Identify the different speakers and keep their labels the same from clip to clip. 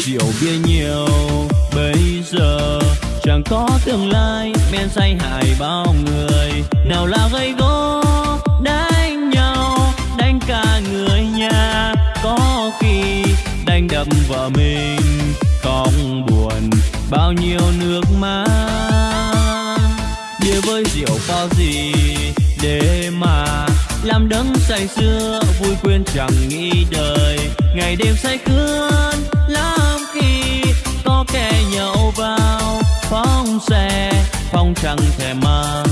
Speaker 1: rượu bia nhiều. Bây giờ chẳng có tương lai, men say hại bao người. Nào là gây gỗ, đánh nhau, đánh cả người nhà. Có khi đánh đập vợ mình, không buồn bao nhiêu nước mắt. Bia với rượu có gì để mà làm đấng say xưa, vui quên chẳng nghĩ đời. Ngày đêm say khướn lắm nhậu vào phóng xe phong chẳng thể mang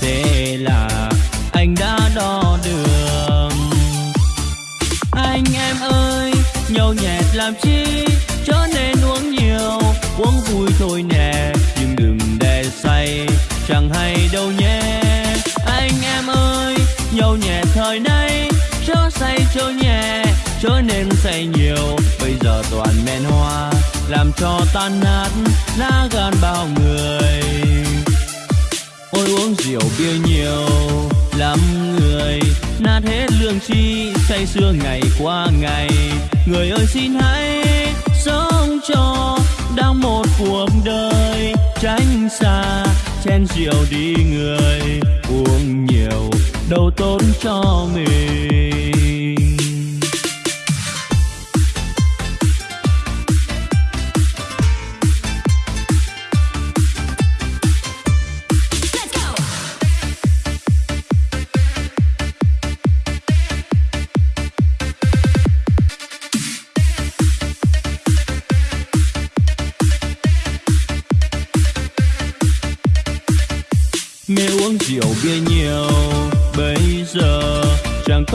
Speaker 1: thế là anh đã đo đường. Anh em ơi, nhậu nhẹt làm chi chớ nên uống nhiều, uống vui thôi nè, nhưng đừng để say, chẳng hay đâu nhé. Anh em ơi, nhậu nhẹt thời nay chớ say chớ nhẹ chớ nên say nhiều, bây giờ toàn men hoa làm cho tan nát lá gan bao người. Ôi, uống rượu bia nhiều lắm người, nát hết lương chi say sưa ngày qua ngày. Người ơi, xin hãy sống cho đang một cuộc đời. Tránh xa chen rượu đi người, uống nhiều, đâu tốn cho mình.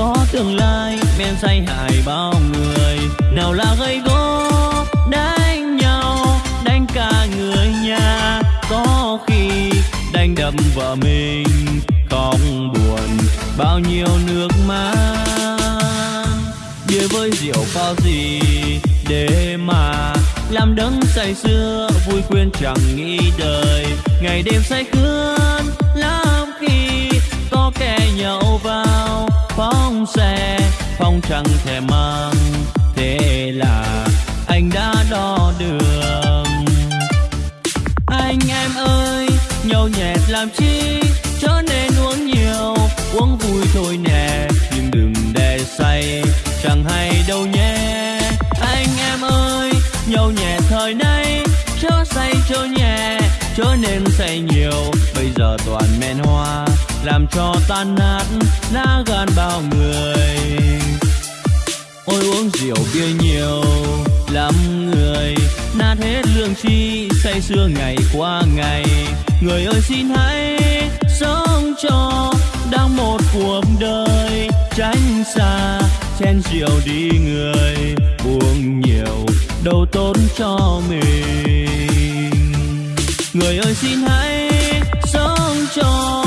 Speaker 1: Có tương lai men say hại bao người. Nào là gây gỗ, đánh nhau, đánh cả người nhà. Có khi đánh đập vợ mình, không buồn, bao nhiêu nước mắt. Bia với rượu có gì để mà làm đấng say xưa vui quên chẳng nghĩ đời. Ngày đêm say khướn lắm khi có kẻ nhậu vào phóng xe phong chẳng thể mang. Thế là anh đã đo đường. Anh em ơi, nhậu nhẹt làm chi? Chớ nên uống nhiều, uống vui thôi nè. Nhưng đừng để say, chẳng hay đâu nhé. Anh em ơi, nhậu nhẹt thời nay. Chớ say chớ nhẹ chớ nên say nhiều. Bây giờ toàn men hoa làm cho tan nát lá gan bao người. Ôi, uống rượu bia nhiều lắm người. Nát hết lương chi say sưa ngày qua ngày. Người ơi, xin hãy sống cho đang một cuộc đời. Tránh xa chen rượu đi người. Uống nhiều, đâu tốt cho mình. Người ơi, xin hãy sống cho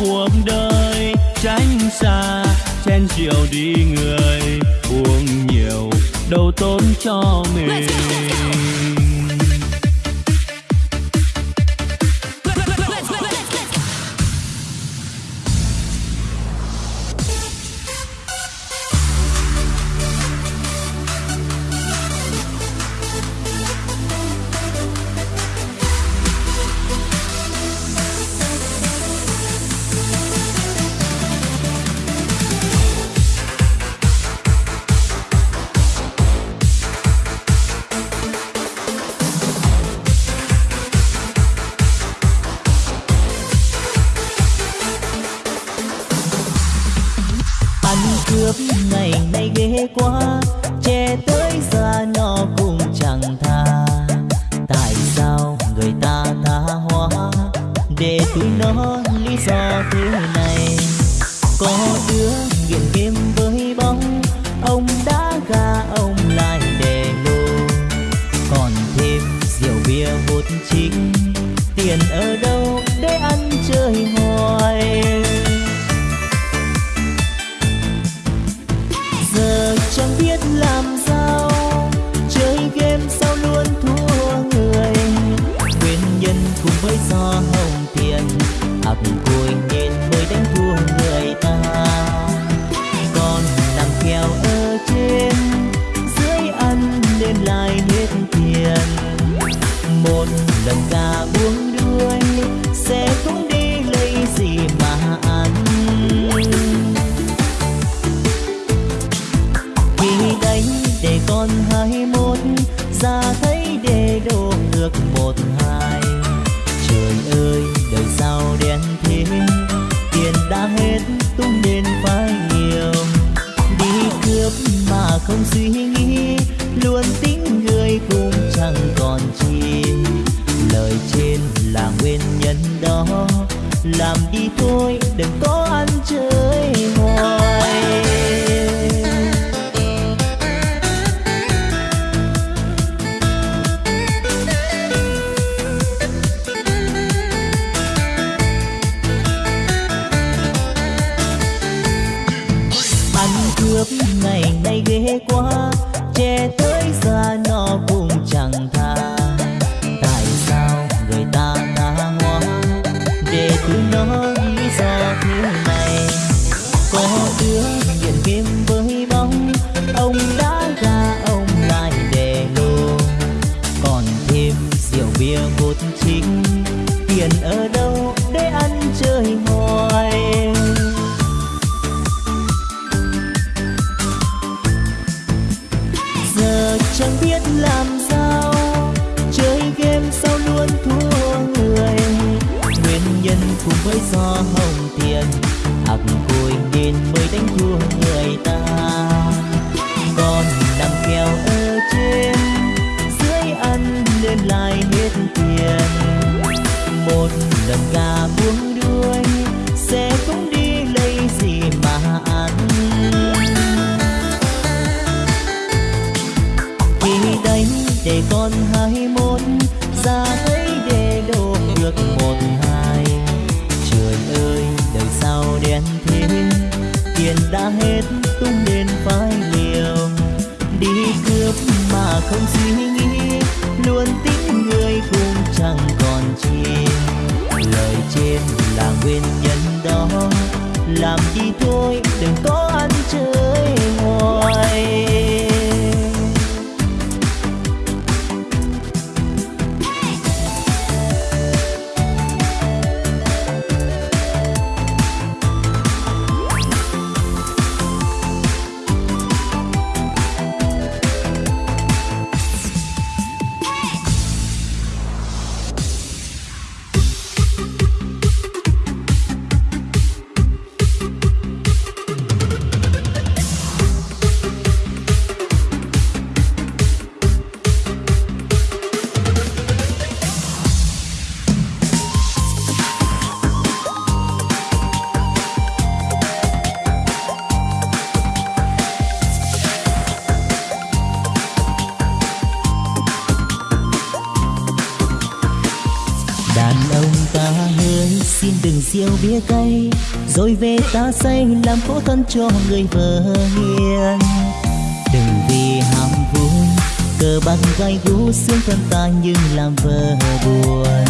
Speaker 1: cuộc đời tránh xa chen chiều đi người uống nhiều đâu tốn cho mình.
Speaker 2: Trẻ ta say làm khổ thân cho người vợ hiền. Đừng vì ham vui cờ bạc gai gú xương thân ta nhưng làm vợ buồn.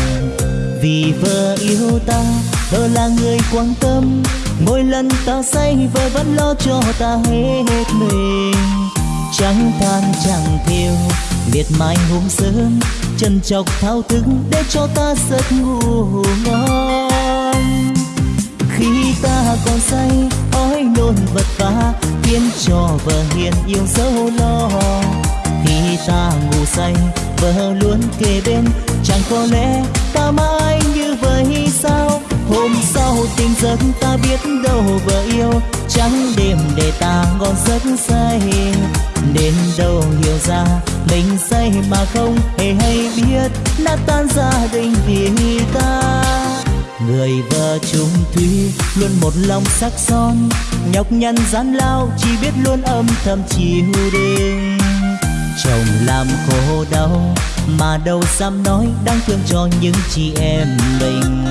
Speaker 2: Vì vợ yêu ta, vợ là người quan tâm. Mỗi lần ta say, vợ vẫn lo cho ta hết mình. Chẳng than chẳng thiêu, miệt mài hôm sớm. Chân chọc thao thức để cho ta giấc ngủ ngon khi còn say ói nôn vật vã, khiến cho vợ hiền yêu dấu lo. Khi ta ngủ say, vợ luôn kề bên, chẳng có lẽ ta mãi như vậy sao? Hôm sau tình giấc ta biết đâu vợ yêu, trắng đêm để ta ngon giấc say. Đến đâu hiểu ra, mình say mà không hề hay biết đã tan gia đình vì ta người vợ chung thủy luôn một lòng sắc son nhọc nhằn gian lao chỉ biết luôn âm thầm chiều đêm. Chồng làm khổ đau mà đâu dám nói đáng thương cho những chị em mình.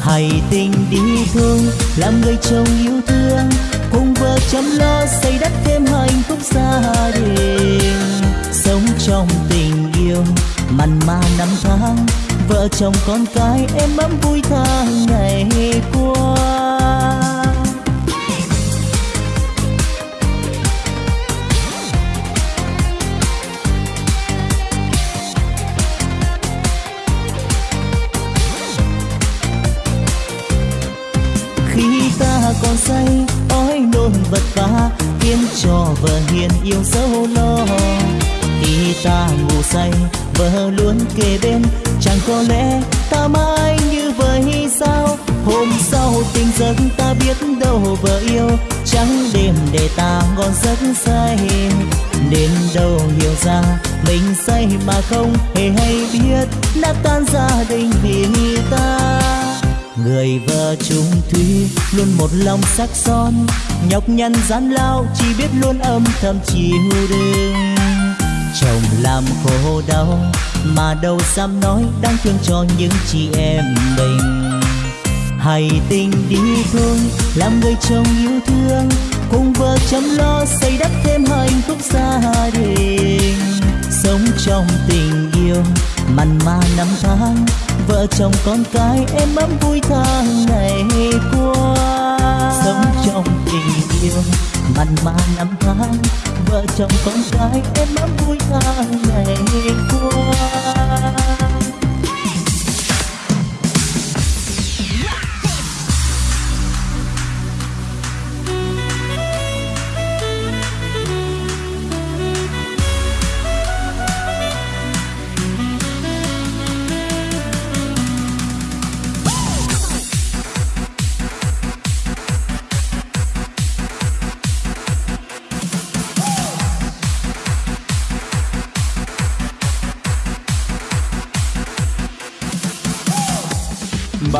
Speaker 2: Hãy tình đi thương làm người chồng yêu thương, cùng vợ chăm lo xây đắp thêm hạnh phúc gia đình. Sống trong tình yêu mặn mà năm tháng vợ chồng con cái em ấm vui tháng ngày qua. Khi ta còn say, ói nôn vật vã, khiến cho vợ hiền yêu dấu lo. Khi ta ngủ say, vợ luôn kề bên chẳng có lẽ ta mãi như vậy sao? Hôm sau tình giấc ta biết đâu vợ yêu. Trắng đêm để ta ngon giấc say đến đâu hiểu ra mình say mà không hề hay biết. Đã tan gia đình vì ta. Người vợ Chung thủy luôn một lòng sắc son. Nhọc nhằn gian lao chỉ biết luôn âm thầm chịu đựng chồng làm khổ đau mà đâu dám nói đáng thương cho những chị em mình. Hay tình đi thôi làm người chồng yêu thương, cùng vợ chăm lo xây đắp thêm hạnh phúc gia đình. Sống trong tình yêu, mặn mà năm tháng vợ chồng con cái, em ấm vui tháng ngày qua. Sống trong tình yêu, mặn mà năm tháng, vợ chồng con cái, em ấm vui tháng ngày qua.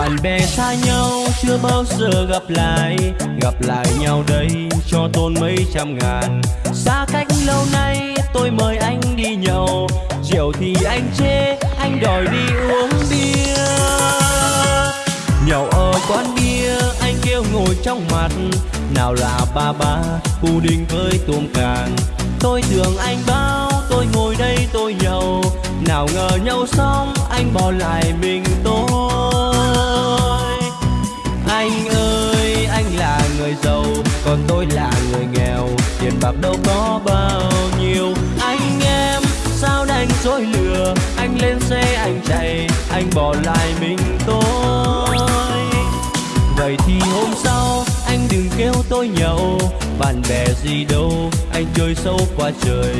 Speaker 1: Bạn bè xa nhau chưa bao giờ gặp lại. Gặp lại nhau đây cho tôn mấy trăm ngàn. Xa cách lâu nay tôi mời anh đi nhậu. Rượu thì anh chê, anh đòi đi uống bia. Nhậu ở quán bia, anh kêu ngồi trong mặt. Nào là ba ba đình với tôm càng. Tôi tưởng anh bao, tôi ngồi đây tôi nhậu. Nào ngờ nhậu xong, anh bỏ lại mình tôi. Còn tôi là người nghèo, tiền bạc đâu có bao nhiêu. Anh em, sao đành dối lừa? Anh lên xe, anh chạy, anh bỏ lại mình tôi. Vậy thì hôm sau, anh đừng kêu tôi nhậu. Bạn bè gì đâu, anh chơi sâu qua trời.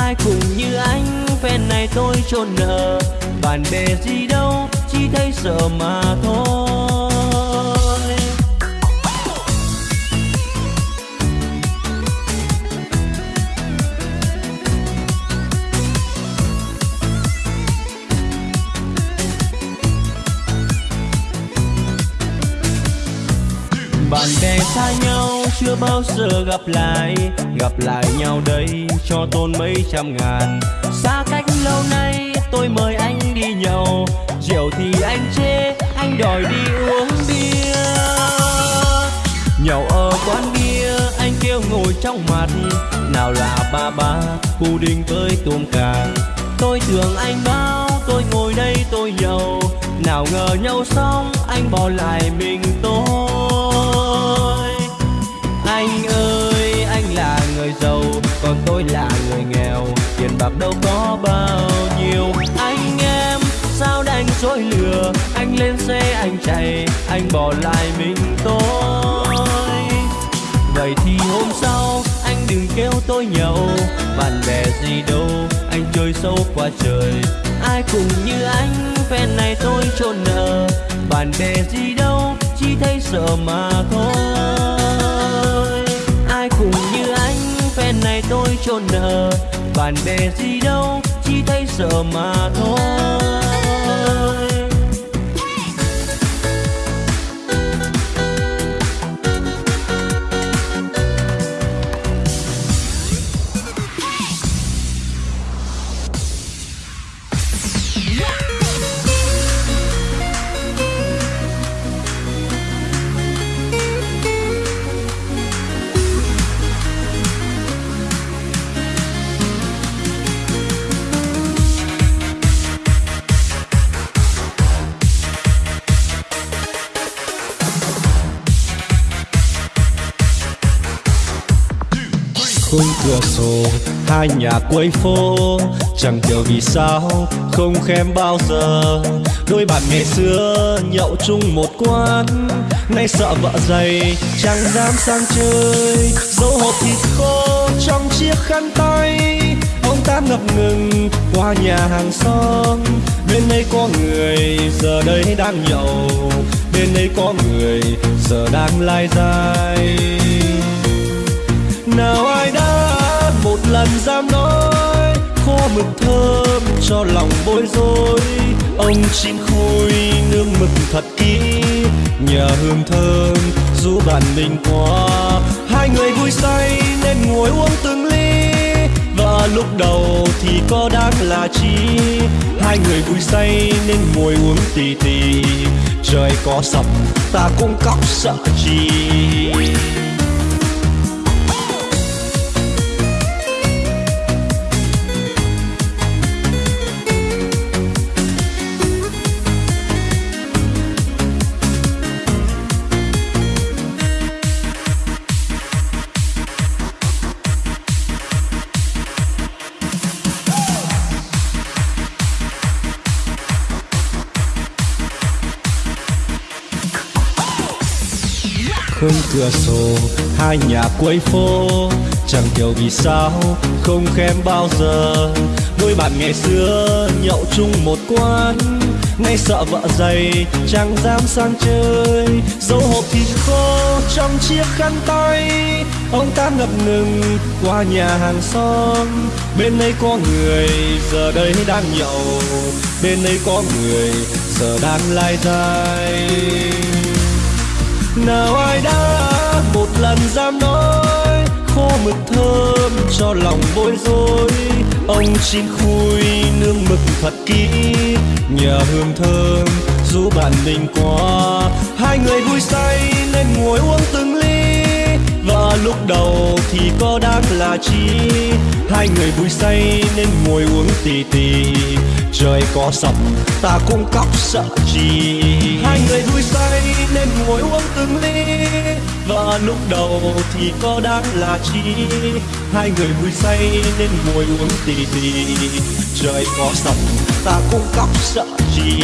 Speaker 1: Ai cũng như anh, phen này tôi chôn nợ. Bạn bè gì đâu, chỉ thấy sợ mà thôi. Bạn bè xa nhau, chưa bao giờ gặp lại. Gặp lại nhau đây cho tôn mấy trăm ngàn. Xa cách lâu nay, tôi mời anh đi nhậu. Rượu thì anh chê, anh đòi đi uống bia. Nhậu ở quán bia, anh kêu ngồi trong mặt. Nào là ba ba đình với tôm càng tôi tưởng anh bao, tôi ngồi đây tôi nhậu. Nào ngờ nhau xong, anh bỏ lại mình tôi anh ơi, anh là người giàu, còn tôi là người nghèo. Tiền bạc đâu có bao nhiêu. Anh em, sao đành dối lừa? Anh lên xe, anh chạy, anh bỏ lại mình tôi. Vậy thì hôm sau, anh đừng kêu tôi nhậu. Bạn bè gì đâu, anh chơi sâu qua trời. Ai cũng như anh, phen này tôi chôn nợ. Bạn bè gì đâu, chỉ thấy sợ mà thôi. Nay này tôi chôn nợ. Bạn bè gì đâu chỉ thấy sợ mà thôi.
Speaker 3: Cửa sổ, hai nhà quấy phố. Chẳng hiểu vì sao, không khen bao giờ. Đôi bạn ngày xưa nhậu chung một quán. Nay sợ vợ dày, chẳng dám sang chơi. Dấu hộp thịt khô trong chiếc khăn tay ông ta ngập ngừng qua nhà hàng xóm. Bên đây có người, giờ đây đang nhậu. Bên đây có người, giờ đang lai dai nào ai đã lần dám nói, khô mực thơm cho lòng bối rối. Ông chim khôi nương mực thật kỹ nhà hương thơm dù bạn mình qua hai người vui say nên ngồi uống từng ly, và lúc đầu thì có đáng là chi. Hai người vui say nên ngồi uống tì tì, trời có sập ta cũng cóc sợ chi. Khung cửa sổ, hai nhà cuối phố. Chẳng hiểu vì sao, không khen bao giờ. Đôi bạn ngày xưa nhậu chung một quán. Nay sợ vợ dày, chẳng dám sang chơi. Dấu hộp thịt khô trong chiếc khăn tay. Ông ta ngập ngừng qua nhà hàng xóm. Bên đây có người, giờ đây đang nhậu. Bên đây có người, giờ đang lai dai nào ai đã một lần dám nói khô mực thơm cho lòng bối rối. Ông chín khui nương mực thật kỹ, nhờ hương thơm dù bạn mình qua. Hai người vui say nên ngồi uống từng ly, và lúc đầu thì có đáng là chi. Hai người vui say nên ngồi uống tì tì, trời có sập, ta cũng cóc sợ chi. Hai người vui say nên ngồi uống từng ly. Và lúc đầu thì có đáng là chi. Hai người vui say nên ngồi uống tì tì trời có sập ta cũng khóc sợ chi.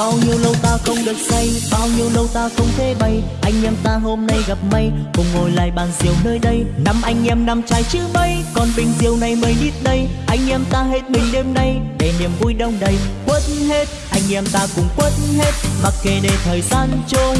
Speaker 2: Bao nhiêu lâu ta không được say, bao nhiêu lâu ta không thể bay. Anh em ta hôm nay gặp may, cùng ngồi lại bàn rượu nơi đây. Năm anh em năm trai chứ mấy, còn bình rượu này mới đít đây. Anh em ta hết mình đêm nay, để niềm vui đông đầy. Quất hết, anh em ta cùng quất hết, mặc kệ để thời gian trôi.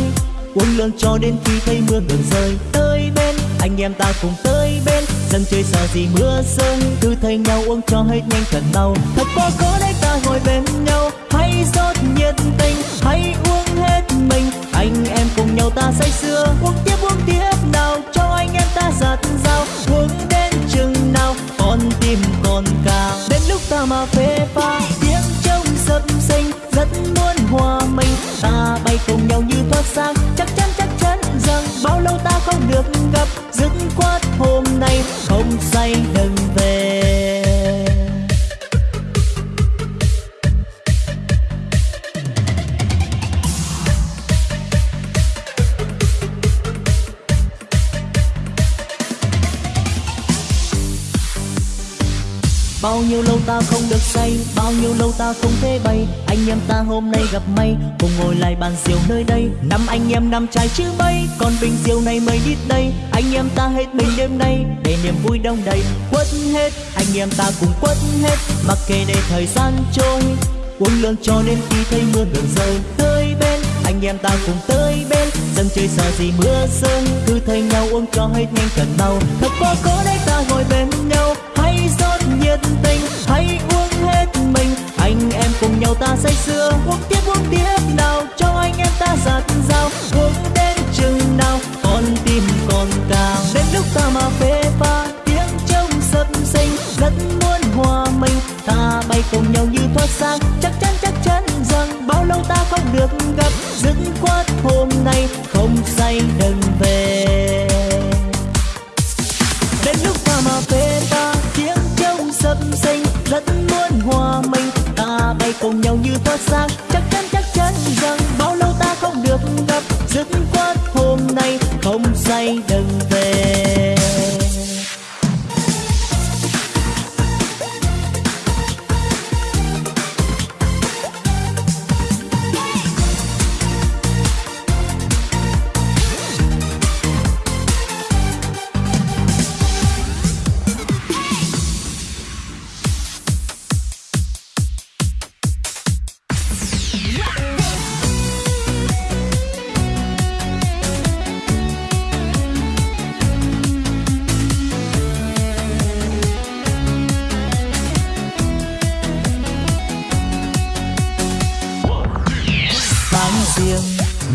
Speaker 2: Uống lượng cho đến khi thấy mưa ngừng rơi tới bên, anh em ta cùng tới bên. Dân chơi sợ gì mưa rơi, cứ thấy nhau uống cho hết nhanh cần mau. Thật có có đấy ta ngồi bên nhau hãy rót nhiệt tình, hãy uống hết mình. Anh em cùng nhau ta say sưa, uống tiếp uống tiếp nào, cho anh em ta giặt dao uống đến chừng nào, con tim còn cao. Đến lúc ta mà phê pha, tiếng trong sập sinh rất muốn hòa mình. Ta bay cùng nhau như thoát sang, chắc chắn chắc chắn rằng bao lâu ta không được gặp. Dứt khoát hôm nay không say đừng say. Bao nhiêu lâu ta không thể bay. Anh em ta hôm nay gặp may. Cùng ngồi lại bàn rượu nơi đây. Năm anh em năm trai chứ mấy Còn bình rượu này mới đít đây. Anh em ta hết mình đêm nay. Để niềm vui đông đầy. Quất hết. Anh em ta cùng quất hết. Mặc kệ để thời gian trôi. Uống lượng cho đến khi thấy mưa ngừng rơi Tới bên. Anh em ta cùng tới bên. Dân chơi sợ gì mưa sương. Cứ thấy nhau uống cho hết nhanh cần mau. Thật quá có đấy ta ngồi bên nhau. Nào ta say sưa, Uống tiếp uống tiếp nào, Cho anh em ta giặt dao Uống đến chừng nào, Con tim còn cao Đến lúc ta mà phê pha, Tiếng trong sập sinh Rất muốn hòa mình. Ta bay cùng nhau như thoát sang, Chắc chắn chắc chắn rằng Bao lâu ta không được gặp. Dứt nhau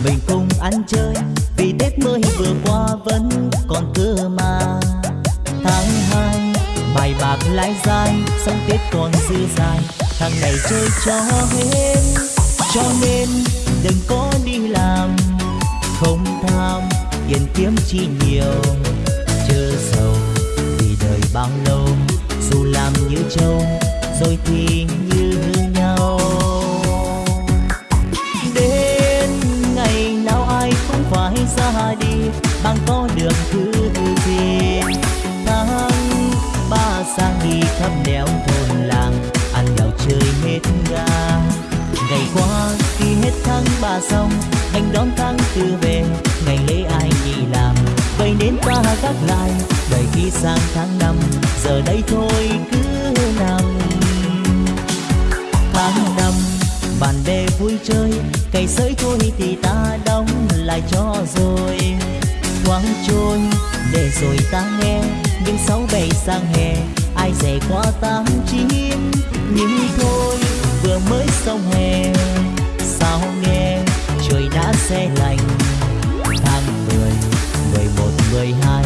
Speaker 2: mình cùng ăn chơi. Vì Tết mới vừa qua vẫn còn cơ mà. Tháng hai, bài bạc lãi dài xong Tết còn dư dài thằng này chơi cho hết, cho nên đừng có đi làm. Không tham, tiền kiếm chi nhiều. Chớ giàu vì đời bao lâu, dù làm như trâu, rồi thì bạn bằng có đường thứ gì tháng ba sang đi khắp nẻo thôn làng, ăn nhậu chơi hết ga. Ngày qua, khi hết tháng ba xong, anh đón tháng tư về. Ngày lễ ai đi làm vậy nên ta gác lại. Đợi khi sang tháng năm, giờ đây thôi cứ nằm. Tháng năm, bạn bè vui chơi, cày sới thôi thì ta đóng lại cho rồi thoáng trôi để rồi ta nghe những sáu bảy sang hè, ai rẻ qua tám chín. Nhưng thôi, vừa mới xong hè, sao nghe trời đã xe lạnh. Tháng mười mười một, mười hai.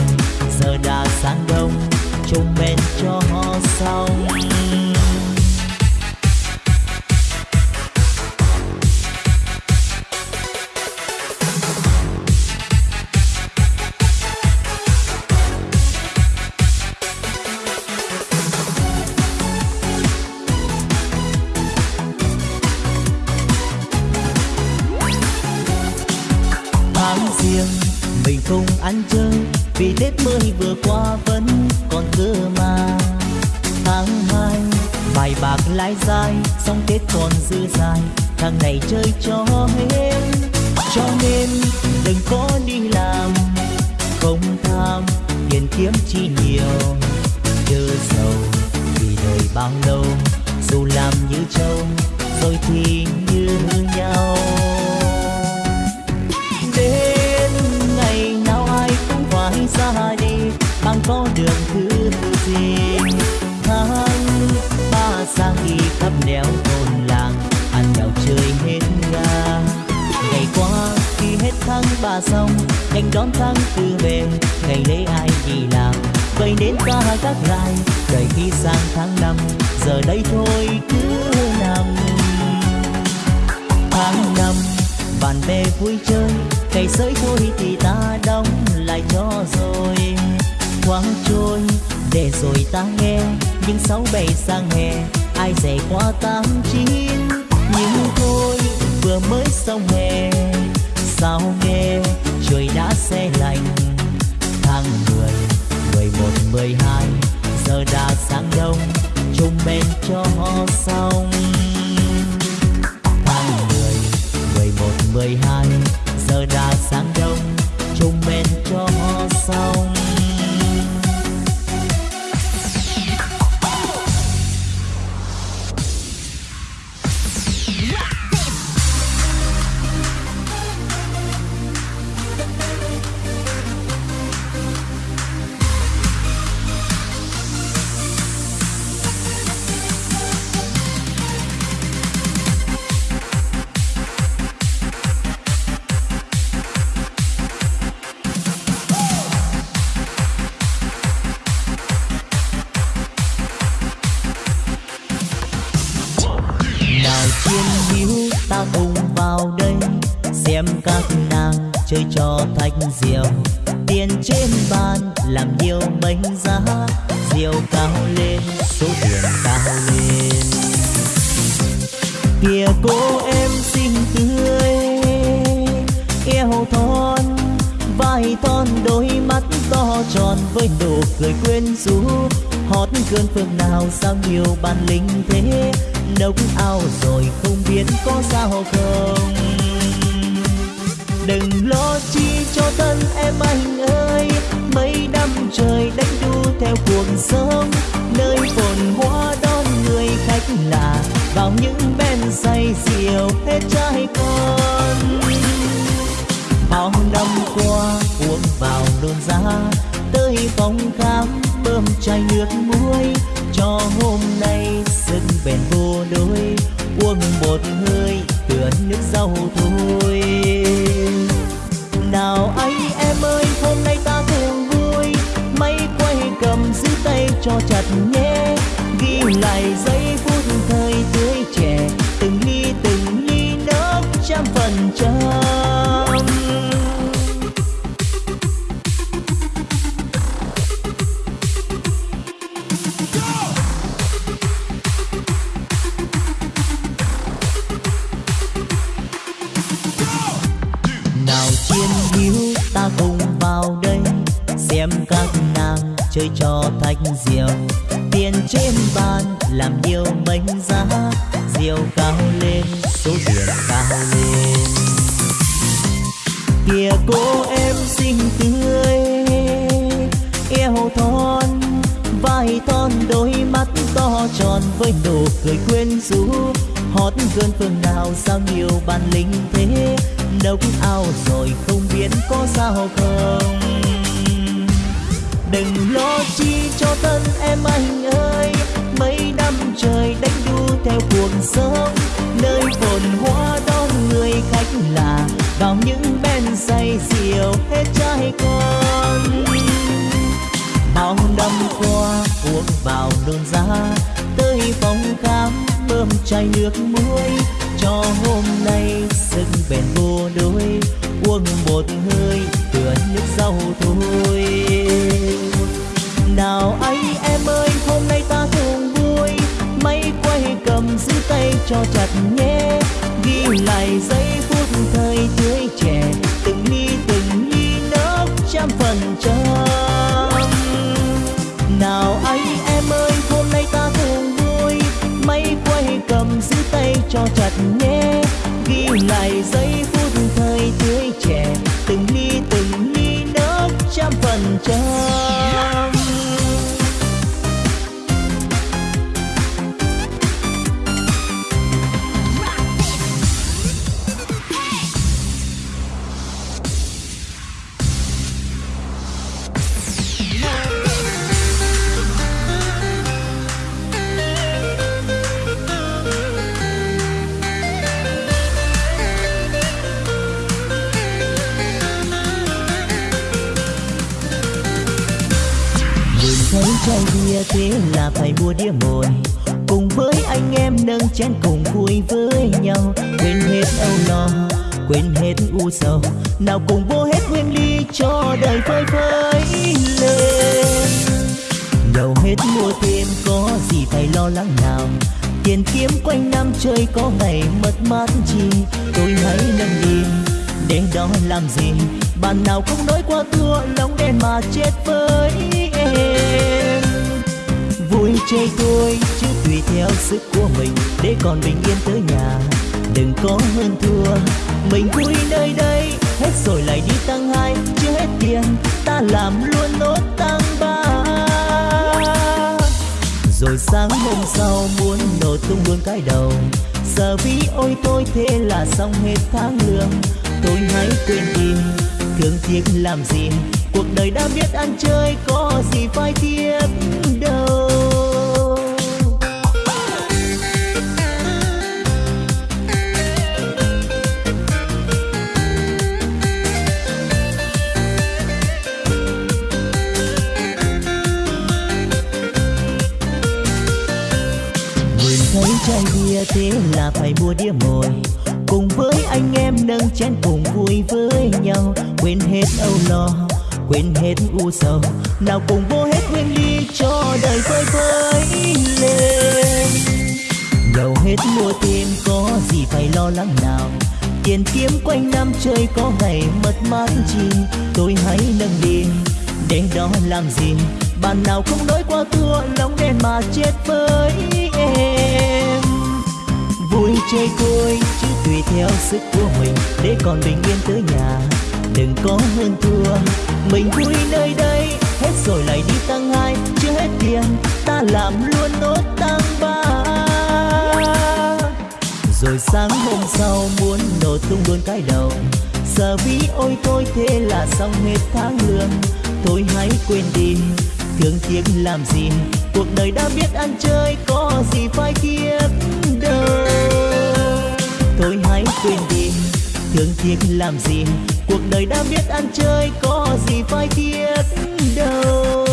Speaker 2: Mười hai, giờ đã sáng đông, chung bên cho xong. Tháng mười mười một, mười hai, giờ đã sáng đông, chung bên cho xong. này mất mát chim tôi hãy nâng đi đến đó làm gì? Bạn nào không nói qua thua, lòng đen mà chết với em. Vui chơi côi chứ tùy theo sức của mình, để còn bình yên tới nhà. Đừng có hơn thua, mình vui nơi đây, hết rồi lại đi tăng hai, chưa hết tiền, ta làm luôn nốt tăng ba. Rồi sáng hôm sau muốn nổ tung luôn cái đầu giờ ví ôi tôi thế là xong hết tháng lương. Thôi hãy quên đi thương tiếc làm gì? Cuộc đời đã biết ăn chơi có gì phải kiếp đâu, thôi hãy quên đi thương tiếc làm gì? Cuộc đời đã biết ăn chơi có gì phải tiếc đâu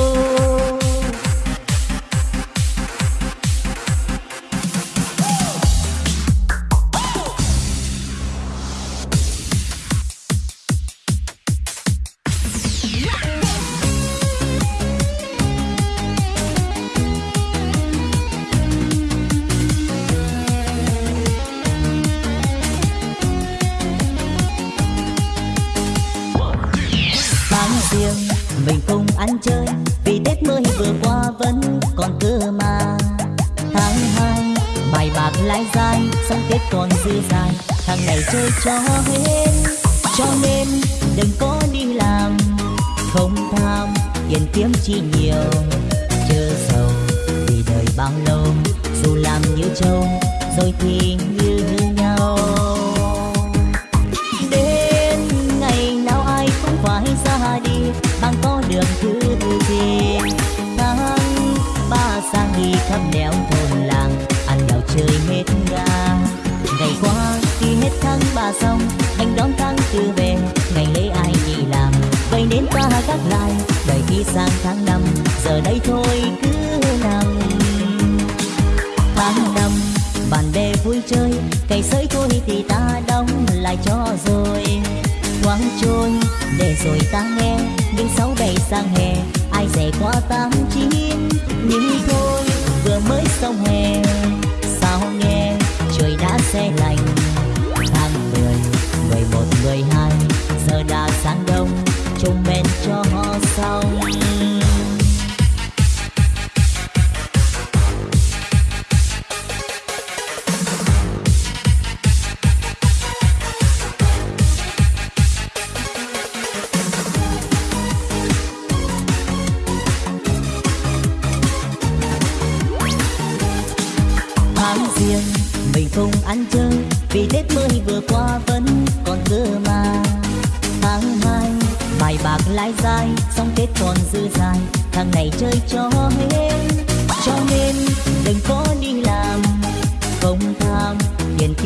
Speaker 2: ngày chơi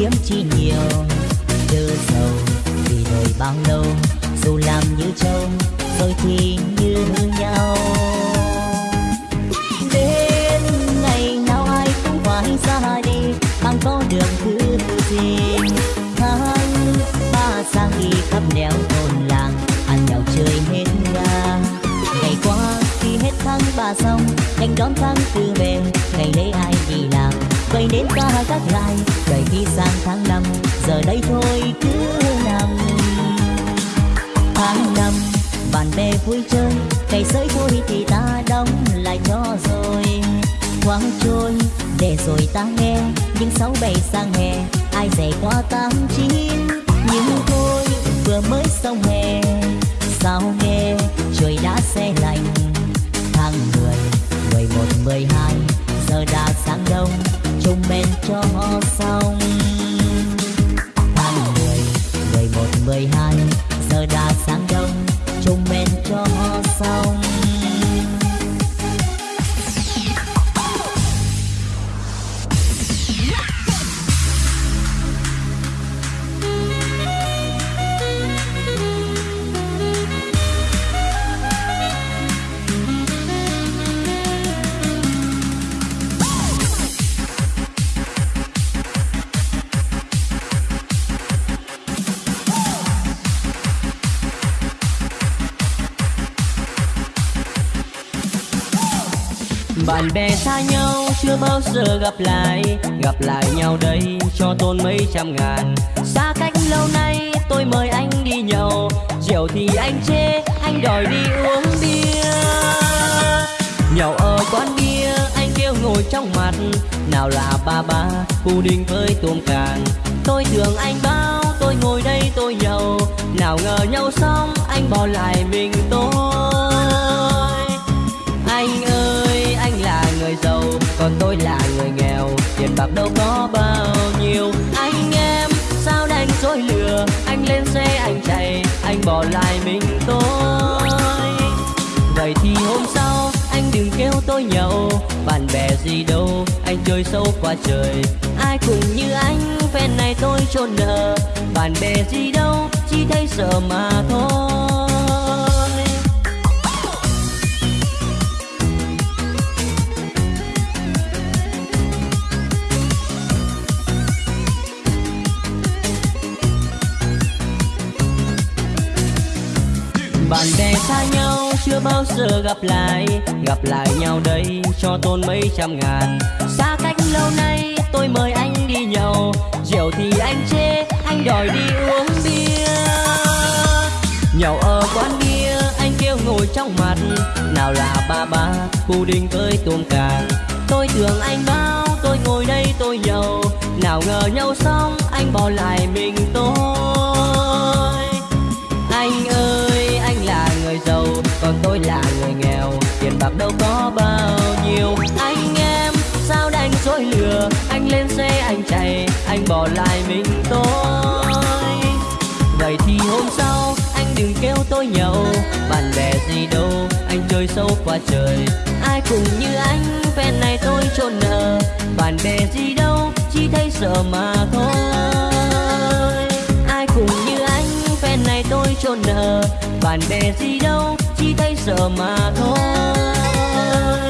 Speaker 2: chiếm chi nhiều. Chớ giàu vì đời bao lâu, dù làm như trâu, rồi thì như nhau. Đến ngày nào ai cũng phải ra đi, bằng có đường thứ gì tháng ba sang đi khắp nẻo thôn làng, ăn nhậu chơi hết ga ngày qua khi hết tháng ba xong nhanh đón tháng tư về, ngày lấy ai vây đến vậy nên ta các lại. Đợi khi sang tháng năm, giờ đây thôi cứ nằm. Tháng năm, bạn bè vui chơi cây sới thôi thì ta đóng lại cho rồi. Thoáng trôi, để rồi ta nghe, những sáu bảy sang hè, ai dạy qua tám chín. Nhưng thôi, vừa mới xong hè, sao nghe, trời đã xe lạnh. Tháng mười mười một, mười hai, giờ đã sáng đông chung men cho họ xong. Tháng mười mười một, mười hai, giờ đã sáng đông chung men cho họ xong.
Speaker 1: Chưa bao giờ gặp lại. Gặp lại nhau đây cho tôn mấy trăm ngàn. Xa cách lâu nay tôi mời anh đi nhậu. Rượu thì anh chê, anh đòi đi uống bia. Nhậu ở quán bia, anh kêu ngồi trong mặt. Nào là ba ba pudding với tôm càng tôi tưởng anh bao, tôi ngồi đây tôi nhậu. Nào ngờ nhau xong, anh bỏ lại mình. Còn tôi là người nghèo. Tiền bạc đâu có bao nhiêu. Anh em, sao đánh dối lừa? Anh lên xe, anh chạy, anh bỏ lại mình tôi. Vậy thì hôm sau, anh đừng kêu tôi nhậu. Bạn bè gì đâu, anh chơi sâu qua trời. Ai cũng như anh, phen này tôi chôn nợ bạn bè gì đâu, chỉ thấy sợ mà thôi. bao giờ gặp lại gặp lại nhau đây cho tôn mấy trăm ngàn. Xa cách lâu nay, tôi mời anh đi nhậu. Rượu thì anh chê, anh đòi đi uống bia. Nhậu ở quán bia, anh kêu ngồi trong mặt. Nào là ba ba puding tới tuôn càng tôi tưởng anh bao, tôi ngồi đây tôi nhậu. Nào ngờ nhau xong, anh bỏ lại mình tôi. Anh ơi, anh là người giàu còn tôi là người nghèo. Tiền bạc đâu có bao nhiêu. Anh em, sao đành dối lừa? Anh lên xe, anh chạy, anh bỏ lại mình tôi. Vậy thì hôm sau, anh đừng kêu tôi nhậu. Bạn bè gì đâu, anh chơi sâu quá trời. Ai cũng như anh phen này tôi trốn nợ. Bạn bè gì đâu, chỉ thấy sợ mà thôi. Ai cũng như anh phen này tôi trốn nợ. Bạn bè gì đâu chỉ thấy sợ mà thôi.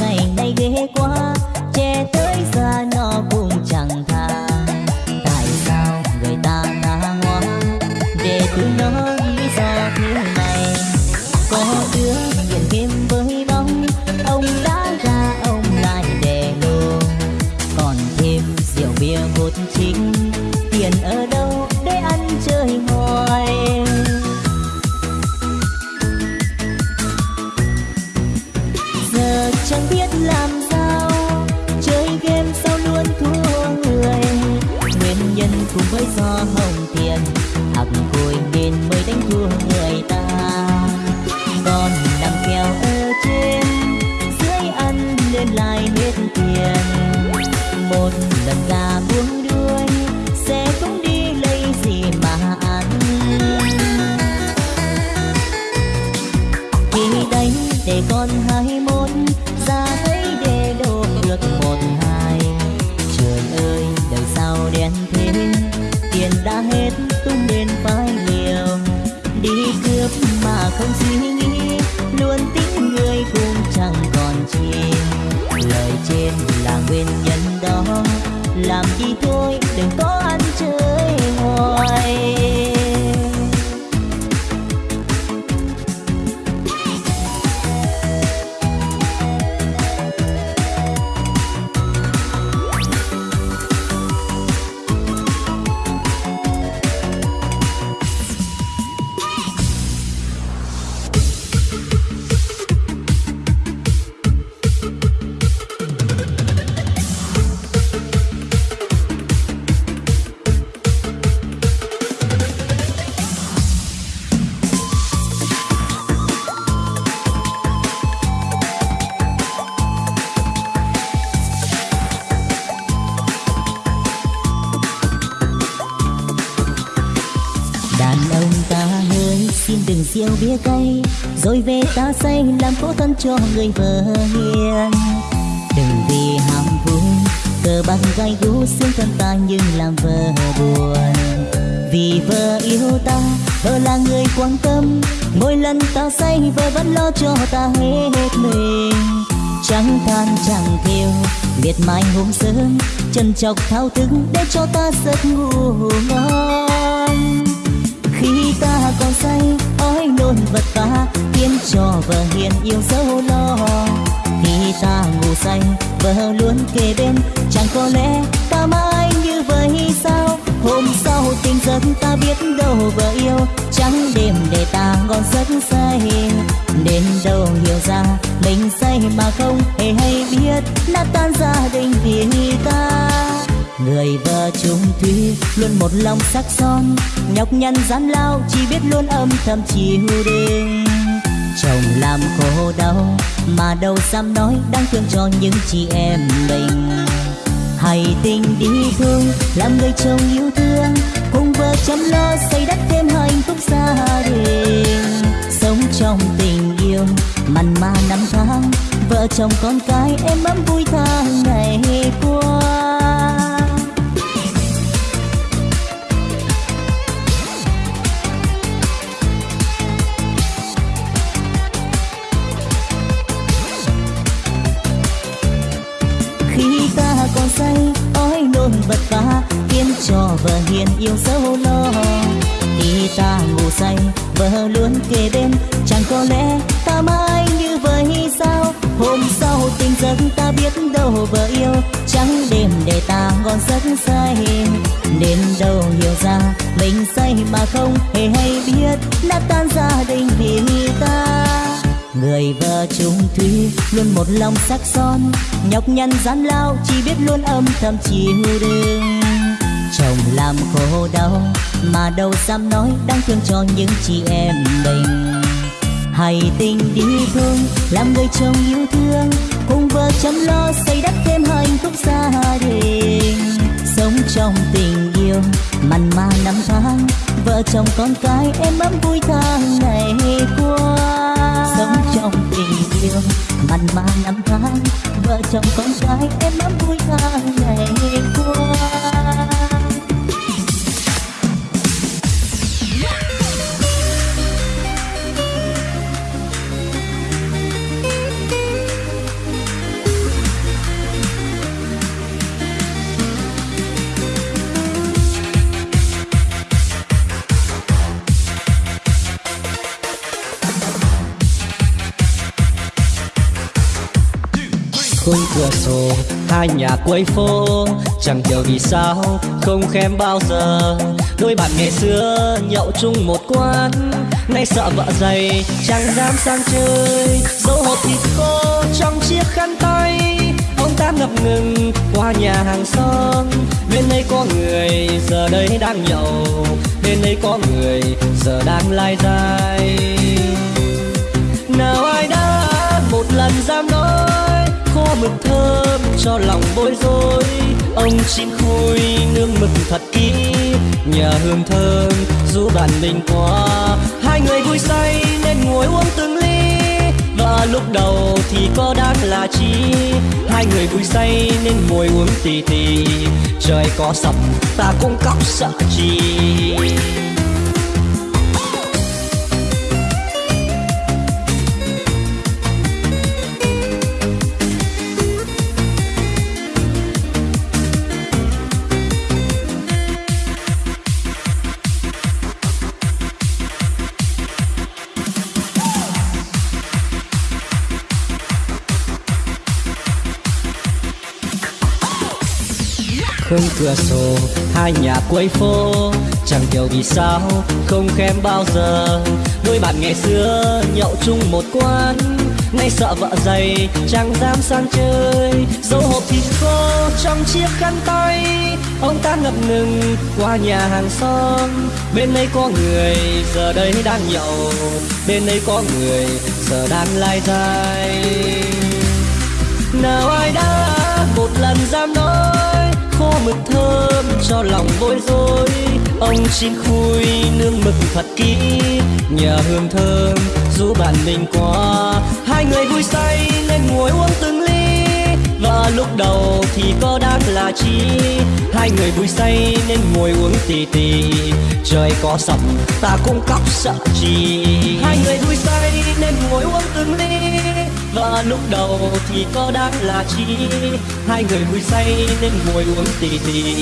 Speaker 2: ngày nay ghé qua che tới xa nó cũng chẳng tha cho người vợ hiền. Đừng vì ham vui cờ bạc gai gú xương thân ta nhưng làm vợ buồn. Vì vợ yêu ta, vợ là người quan tâm. Mỗi lần ta say, vợ vẫn lo cho ta hết mình. Chẳng than, chẳng thiêu, miệt mài hôm sớm. Chân chọc thao thức để cho ta giấc ngủ ngon. Khi ta còn say nôn vật vã khiến cho vợ hiền yêu dấu lo. Khi ta ngủ say, vợ luôn kề bên, chẳng có lẽ ta mãi như vậy sao? Hôm sau tình giấc ta biết đâu vợ yêu, trắng đêm để ta ngon giấc say. Đến đâu hiểu ra, mình say mà không hề hay trung luôn một lòng sắc son, nhọc nhằn gian lao, chỉ biết luôn âm thầm chiều đêm. Chồng làm khổ đau, mà đâu dám nói đang thương cho những chị em mình. Hãy tình đi thương, làm người chồng yêu thương, cùng vợ chăm lo xây đắp thêm hạnh phúc gia đình. Sống trong tình yêu, mặn mà năm tháng, vợ chồng con cái em ấm vui tháng ngày qua cho vợ hiền yêu dấu lo. Khi ta ngủ say, vợ luôn kề bên. Chẳng có lẽ ta mãi như vậy sao? Hôm sau tình giấc ta biết đâu vợ yêu. Trắng đêm để ta ngon giấc say. Đến đâu hiểu ra, mình say mà không hề hay biết. Đã tan gia đình vì ta. Người vợ chung thủy, luôn một lòng sắc son. Nhọc nhằn gian lao, chỉ biết luôn âm thầm chiều đêm chồng làm khổ đau mà đâu dám nói đang thương cho những chị em mình. Hay tình đi thương, làm người chồng yêu thương, cùng vợ chăm lo xây đắp thêm hạnh phúc gia đình. Sống trong tình yêu, mặn mà năm tháng, vợ chồng con cái em ấm vui tháng ngày qua. Sống trong tình yêu, mặn mà năm tháng, vợ chồng con cái em ấm vui tháng ngày qua.
Speaker 3: Cửa sổ, hai nhà quây phố. Chẳng hiểu vì sao, không khen bao giờ. Đôi bạn ngày xưa nhậu chung một quán. Nay sợ vợ dày, chẳng dám sang chơi. Dấu hộp thịt khô trong chiếc khăn tay, ông ta ngập ngừng qua nhà hàng xóm. Bên đây có người, giờ đây đang nhậu. Bên đây có người, giờ đang lai dai. Nào ai đã một lần dám nói mực thơm cho lòng bối rối. Ông chim khui nương mực thật kỹ nhà hương thơm dù bạn mình qua. Hai người vui say nên ngồi uống từng ly, và lúc đầu thì có đáng là chi. Hai người vui say nên ngồi uống tì tì, trời có sập ta cũng cóc sợ chi. Không cửa sổ, hai nhà cuối phố. Chẳng hiểu vì sao, không khen bao giờ. Đôi bạn ngày xưa nhậu chung một quán. Nay sợ vợ dày, chẳng dám sang chơi. Dấu hộp thịt khô trong chiếc khăn tay. Ông ta ngập ngừng qua nhà hàng xóm. Bên đây có người, giờ đây đang nhậu. Bên đây có người, giờ đang lai dai nào ai đã một lần dám nói mực thơm cho lòng bối rối. Ông xin khui nương mực thật kỹ, nhờ hương thơm giúp bạn mình qua. Hai người vui say nên ngồi uống từng ly, và lúc đầu thì có đáng là chi. Hai người vui say nên ngồi uống tì tì, trời có sập ta cũng cóc sợ chi. Hai người vui say nên ngồi uống từng ly và lúc đầu thì có đáng là chi. Hai người vui say nên ngồi uống tì tì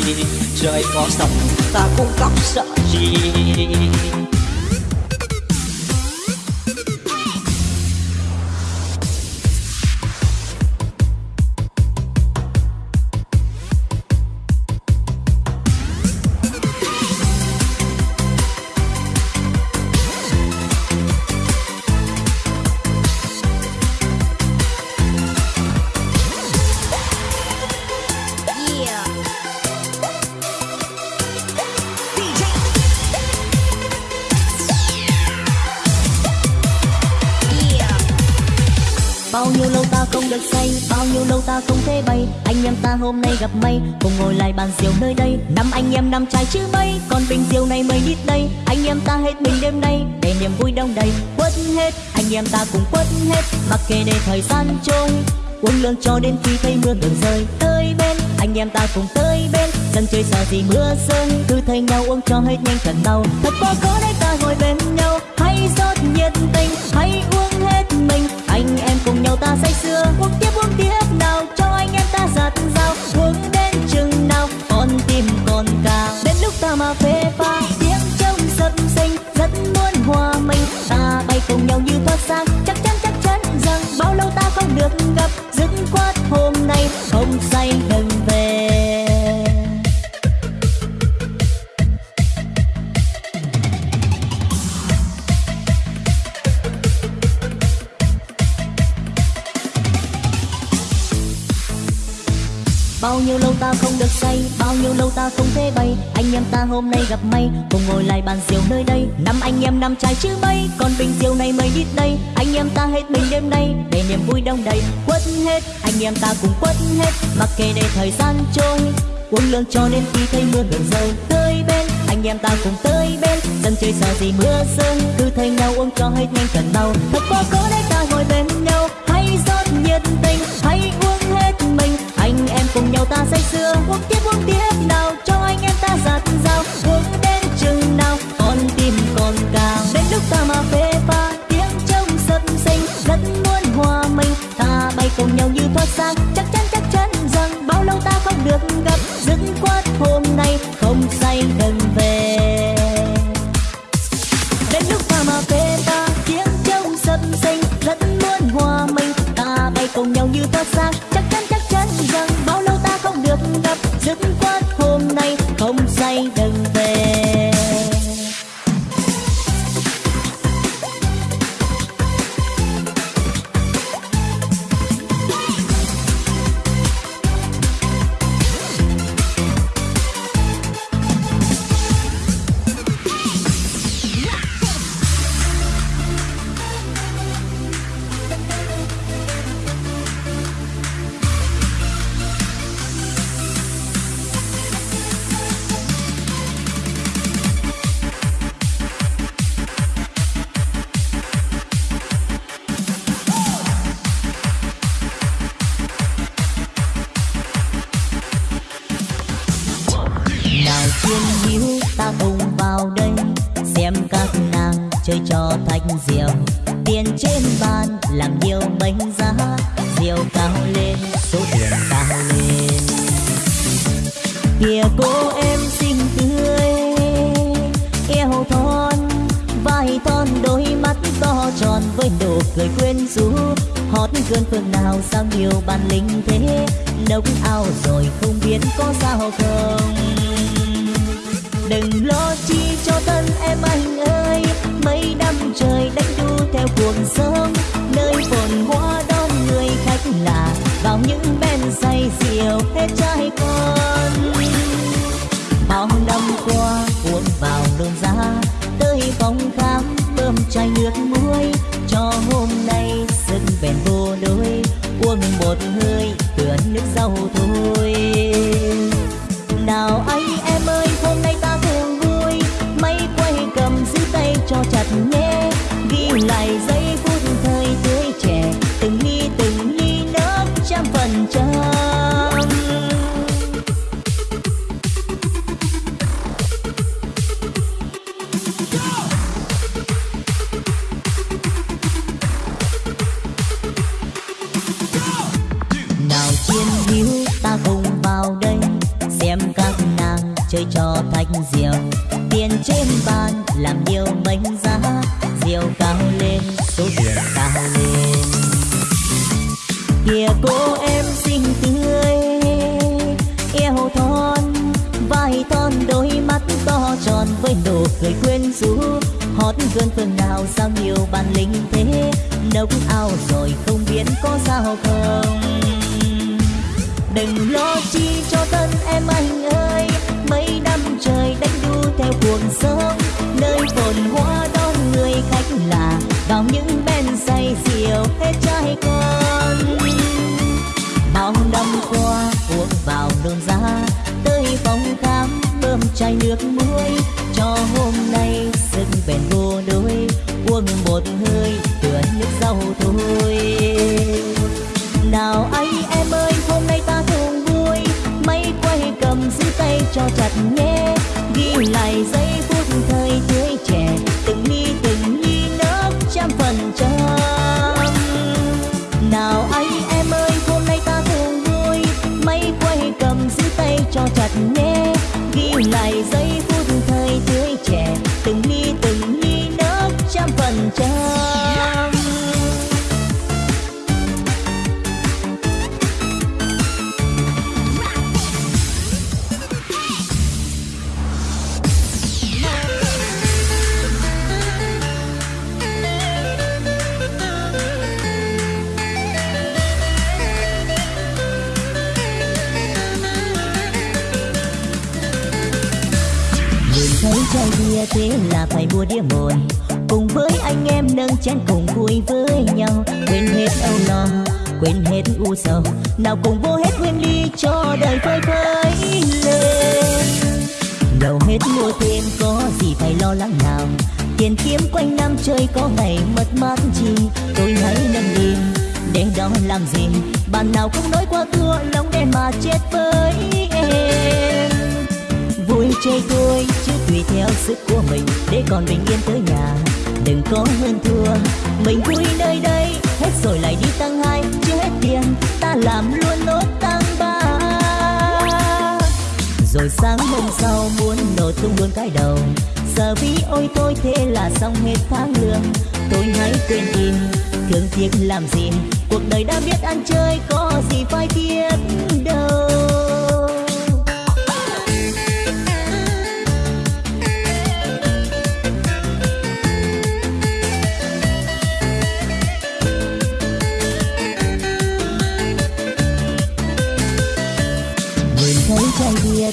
Speaker 3: trời có sập ta cũng khóc sợ chi.
Speaker 2: Hôm nay gặp may Cùng ngồi lại bàn rượu nơi đây. Năm anh em năm trai chứ mấy Còn bình rượu này mới ít đây. Anh em ta hết mình đêm nay, Để niềm vui đông đầy. Quất hết, Anh em ta cùng quất hết, Mặc kệ để thời gian trôi. Uống lương cho đến khi thấy mưa ngừng rơi, Tới bên. Anh em ta cùng tới bên Dân chơi sợ gì mưa rơi. Cứ thay nhau uống cho hết nhanh cần đau. Thật quá khó để ta ngồi bên nhau, Hãy rót nhiệt tình, Hãy uống hết mình. Anh em cùng nhau ta say sưa Uống Đến lúc Bao nhiêu lâu ta không được say Bao nhiêu lâu ta không thể bay Anh em ta hôm nay gặp may Cùng ngồi lại bàn rượu nơi đây. Năm anh em năm trai chứ mấy Còn bình rượu này mới đít đây. Anh em ta hết mình đêm nay Để niềm vui đông đầy. Quất hết Anh em ta cùng quất hết. Mặc kệ để thời gian trôi Uống lương cho đến khi thấy mưa đường rơi Tới bên. Anh em ta cùng tới bên Dân chơi sợ gì mưa sơn, Cứ thay nhau uống cho hết nhanh cần đau Thật quá cố để ta ngồi bên nhau Hãy rót nhiệt tình Hãy uống cùng nhau ta say sưa Uống tiếp uống tiếp nào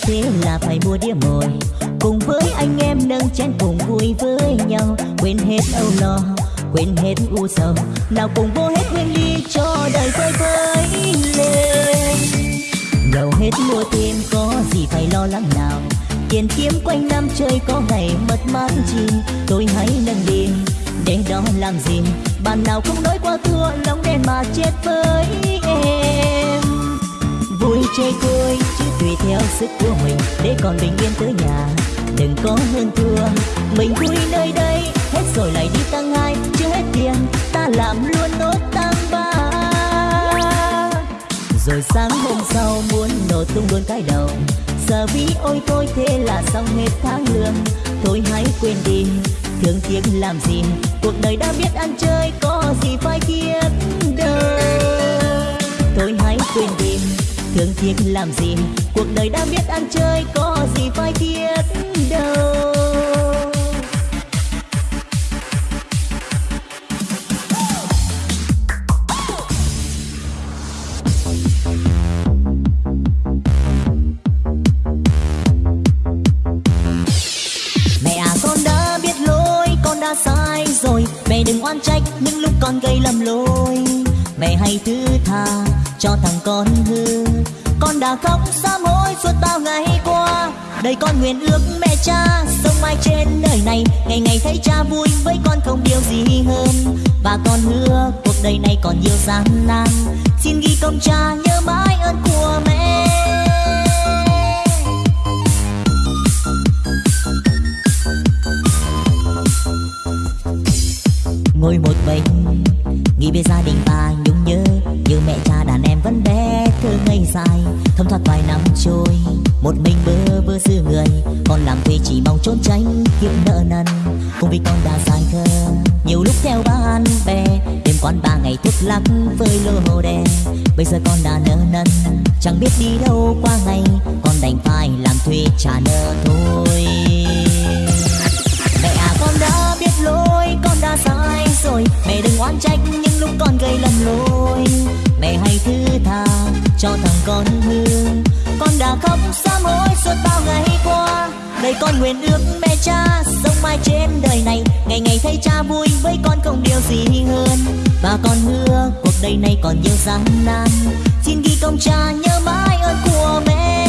Speaker 2: thế là phải mua đĩa mồi. Cùng với anh em nâng chén cùng vui với nhau. Quên hết âu lo, quên hết u sầu. Nào cùng vô hết quên đi cho đời vơi vơi lên. Giàu hết mua thêm có gì phải lo lắng nào. Tiền kiếm quanh năm chơi có ngày mất mát chi tôi hãy nâng đi để đó làm gì. Bạn nào không nói qua thua, lòng đen mà chết với chơi vui, chứ tùy theo sức của mình, để còn bình yên tới nhà. Đừng có hơn thua, mình vui nơi đây, hết rồi lại đi tăng hai chưa hết tiền, ta làm luôn nốt tăng ba. Rồi sáng hôm sau muốn nổ tung luôn cái đầu giờ vì ôi tôi thế là xong hết tháng lương. Thôi hãy quên đi, thương tiếc làm gì, cuộc đời đã biết ăn chơi có gì phải tiếc đâu thôi hãy quên đi thương tiếc làm gì? Cuộc đời đã biết ăn chơi có gì phải tiếc đâu. Mẹ à con đã biết lỗi, con đã sai rồi. Mẹ đừng oan trách những lúc con gây lầm lỗi. Mẹ hãy thứ tha cho thằng con hư. Con đã khóc sám hối suốt bao ngày qua. Đời con nguyện ước mẹ cha Sống mãi trên đời này. Ngày ngày thấy cha vui với con không điều gì hơn. Và con hứa cuộc đời này còn nhiều gian nan. Xin ghi công cha nhớ mãi ơn của mẹ. Ngồi một mình, nghĩ về gia đình ta dài thấm thoát vài năm trôi. Một mình bơ vơ dư người, còn làm thuê chỉ mong trốn tránh kiếp nợ nần. Cùng vì con đã dài thơ nhiều lúc theo bạn bè. Đêm quán ba ngày thuốc lắc với lô đèn bây giờ con đã nợ nần, chẳng biết đi đâu qua ngày. Con đành phải làm thuê trả nợ thôi. Cho thằng con hư con đã khóc sám hối suốt bao ngày qua. Đời con nguyện ước mẹ cha sống mãi trên đời này. Ngày ngày thấy cha vui với con không điều gì hơn. Và con hứa cuộc đời này còn nhiều gian nan. Xin ghi công cha nhớ mãi ơn của mẹ.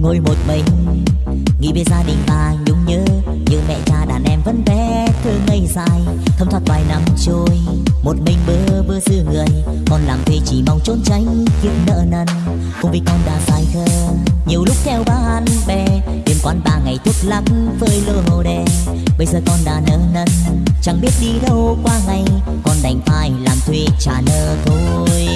Speaker 2: Ngồi một mình nghĩ về gia đình ta nhung nhớ, như mẹ cha đàn em vẫn bé thơ ngây dài. Thấm thoát vài năm trôi, một mình bơ vơ dư người. Con làm thuê chỉ mong trốn tránh kiếp nợ nần. Cùng vì con đã dài thơ, nhiều lúc theo bạn bè. Đêm quán ba ngày thuốc lắc với lô đèn bây giờ con đã nợ nần, chẳng biết đi đâu qua ngày. Con đành phải làm thuê trả nợ thôi.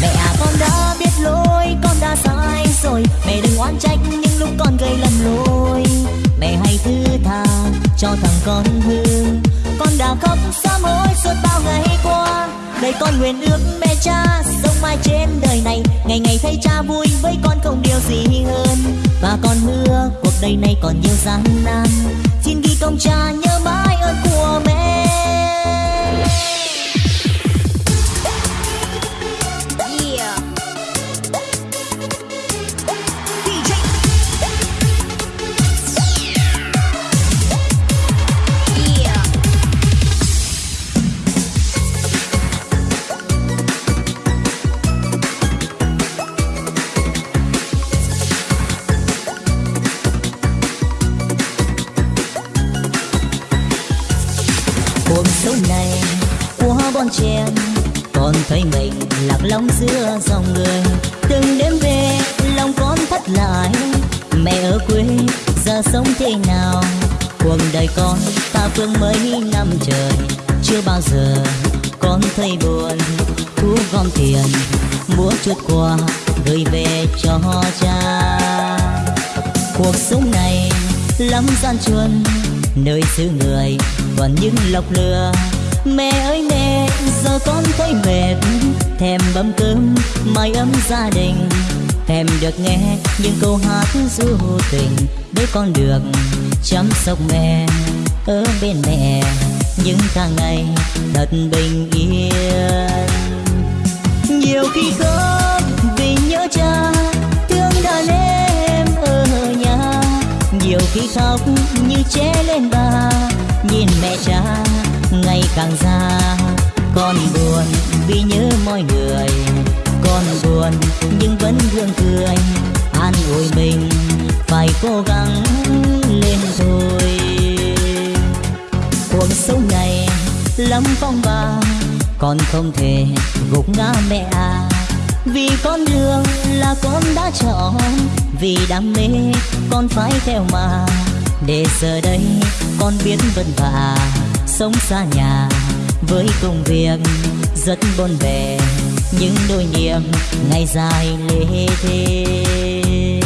Speaker 2: Mẹ à con đã biết lỗi, con đã sai rồi. Mẹ đừng oán trách những lúc con gây lầm lỗi. Mẹ hãy thứ tha cho thằng con hư con đã khóc sám hối suốt bao ngày qua. Đời con nguyện ước mẹ cha sống mãi trên đời này. Ngày ngày thấy cha vui với con không điều gì hơn. Và con hứa cuộc đời này còn nhiều gian nan. Xin ghi công cha nhớ mãi ơn của mẹ. Lòng người. Từng đêm về, lòng con thắt lại. Mẹ ở quê, giờ sống thế nào? Cuộc đời con, ta phương mấy năm trời. Chưa bao giờ con thấy buồn. Thu gom tiền mua chút quà, gửi về cho cha. Cuộc sống này lắm gian truân, nơi xứ người còn những lọc lừa. Mẹ ơi, mẹ giờ con thấy mệt. Thèm bấm cơm mái ấm gia đình. Thèm được nghe những câu hát du tình. Để con được chăm sóc mẹ ở bên mẹ. Những tháng ngày thật bình yên. Nhiều khi khóc vì nhớ cha, thương đàn em ở nhà. Nhiều khi khóc như che lên bà, nhìn mẹ cha ngày càng già con buồn vì nhớ mọi người. Con buồn nhưng vẫn gương cười, an ủi mình, phải cố gắng lên thôi. Cuộc sống này lắm phong ba con không thể gục ngã mẹ à. Vì con đường là con đã chọn, vì đam mê con phải theo mà. Để giờ đây con biết vất vả, sống xa nhà với công việc rất bôn bề những đôi niềm ngày dài lê thê.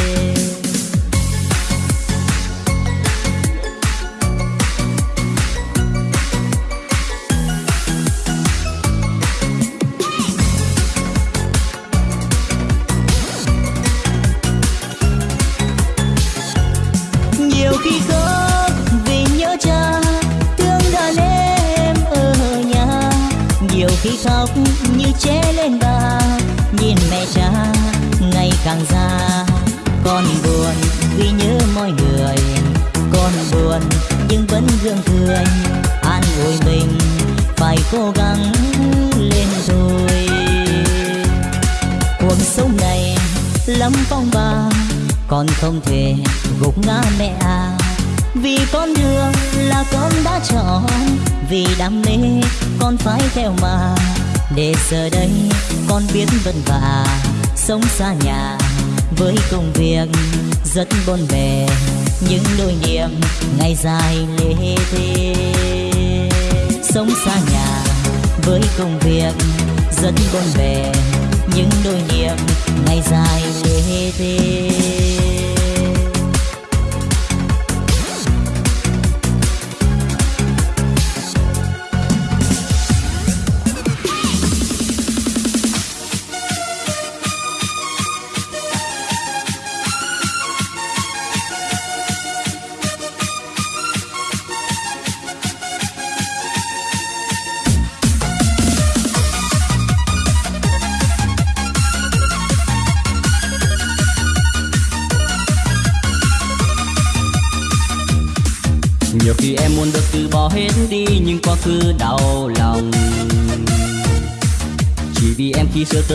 Speaker 2: Cố gắng lên rồi. Cuộc sống này lắm phong ba con không thể gục ngã mẹ à. Vì con đường là con đã chọn, vì đam mê con phải theo mà. Để giờ đây con biết vất vả sống xa nhà, với công việc rất bon bè những đôi niềm ngày dài lê thê. Sống xa nhà với công việc rất bon bè những đôi niệm ngày dài lê thê.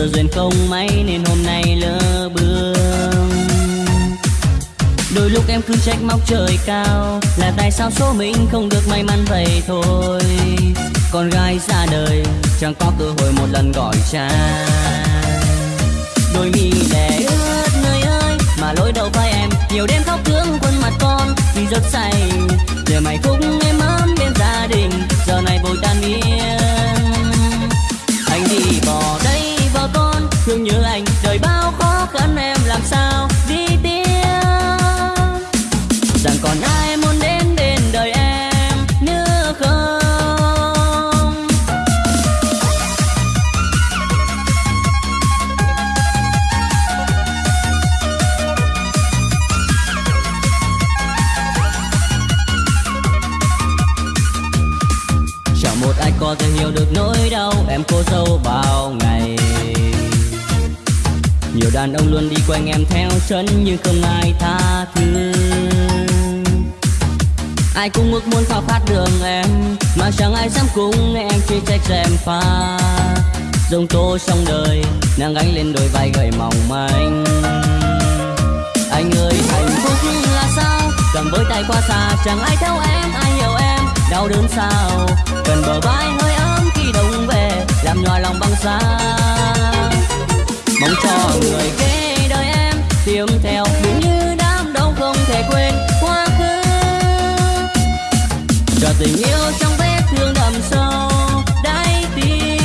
Speaker 1: Duyên không may nên hôm nay lỡ bước đôi lúc em cứ trách móc trời cao, là tại sao số mình không được may mắn vậy thôi. Con gái ra đời, chẳng có cơ hội một lần gọi cha. Đôi mi đẻ ướt nơi ơi, mà lỗi đầu vai em nhiều đêm khóc thương khuôn mặt con. Vì rất say, giờ mày cũng em ấm bên gia đình, giờ này vội tan biến thương nhớ anh. Chân nhưng không ai tha thứ. Ai cũng ước muốn khao khát đường em, mà chẳng ai dám cùng em chỉ trách em pha dòng tố trong đời, nàng gánh lên đôi vai gầy mỏng manh. Anh ơi, hạnh phúc là sao? Cầm với tay qua xa, chẳng ai theo em, ai hiểu em. Đau đớn sao? Cần bờ vai hơi ấm khi đông về, làm nhòa lòng băng xa mong cho người kế tiêm theo. Đúng như đám đông không thể quên quá khứ. Cho tình yêu trong vết thương đậm sâu đáy tim.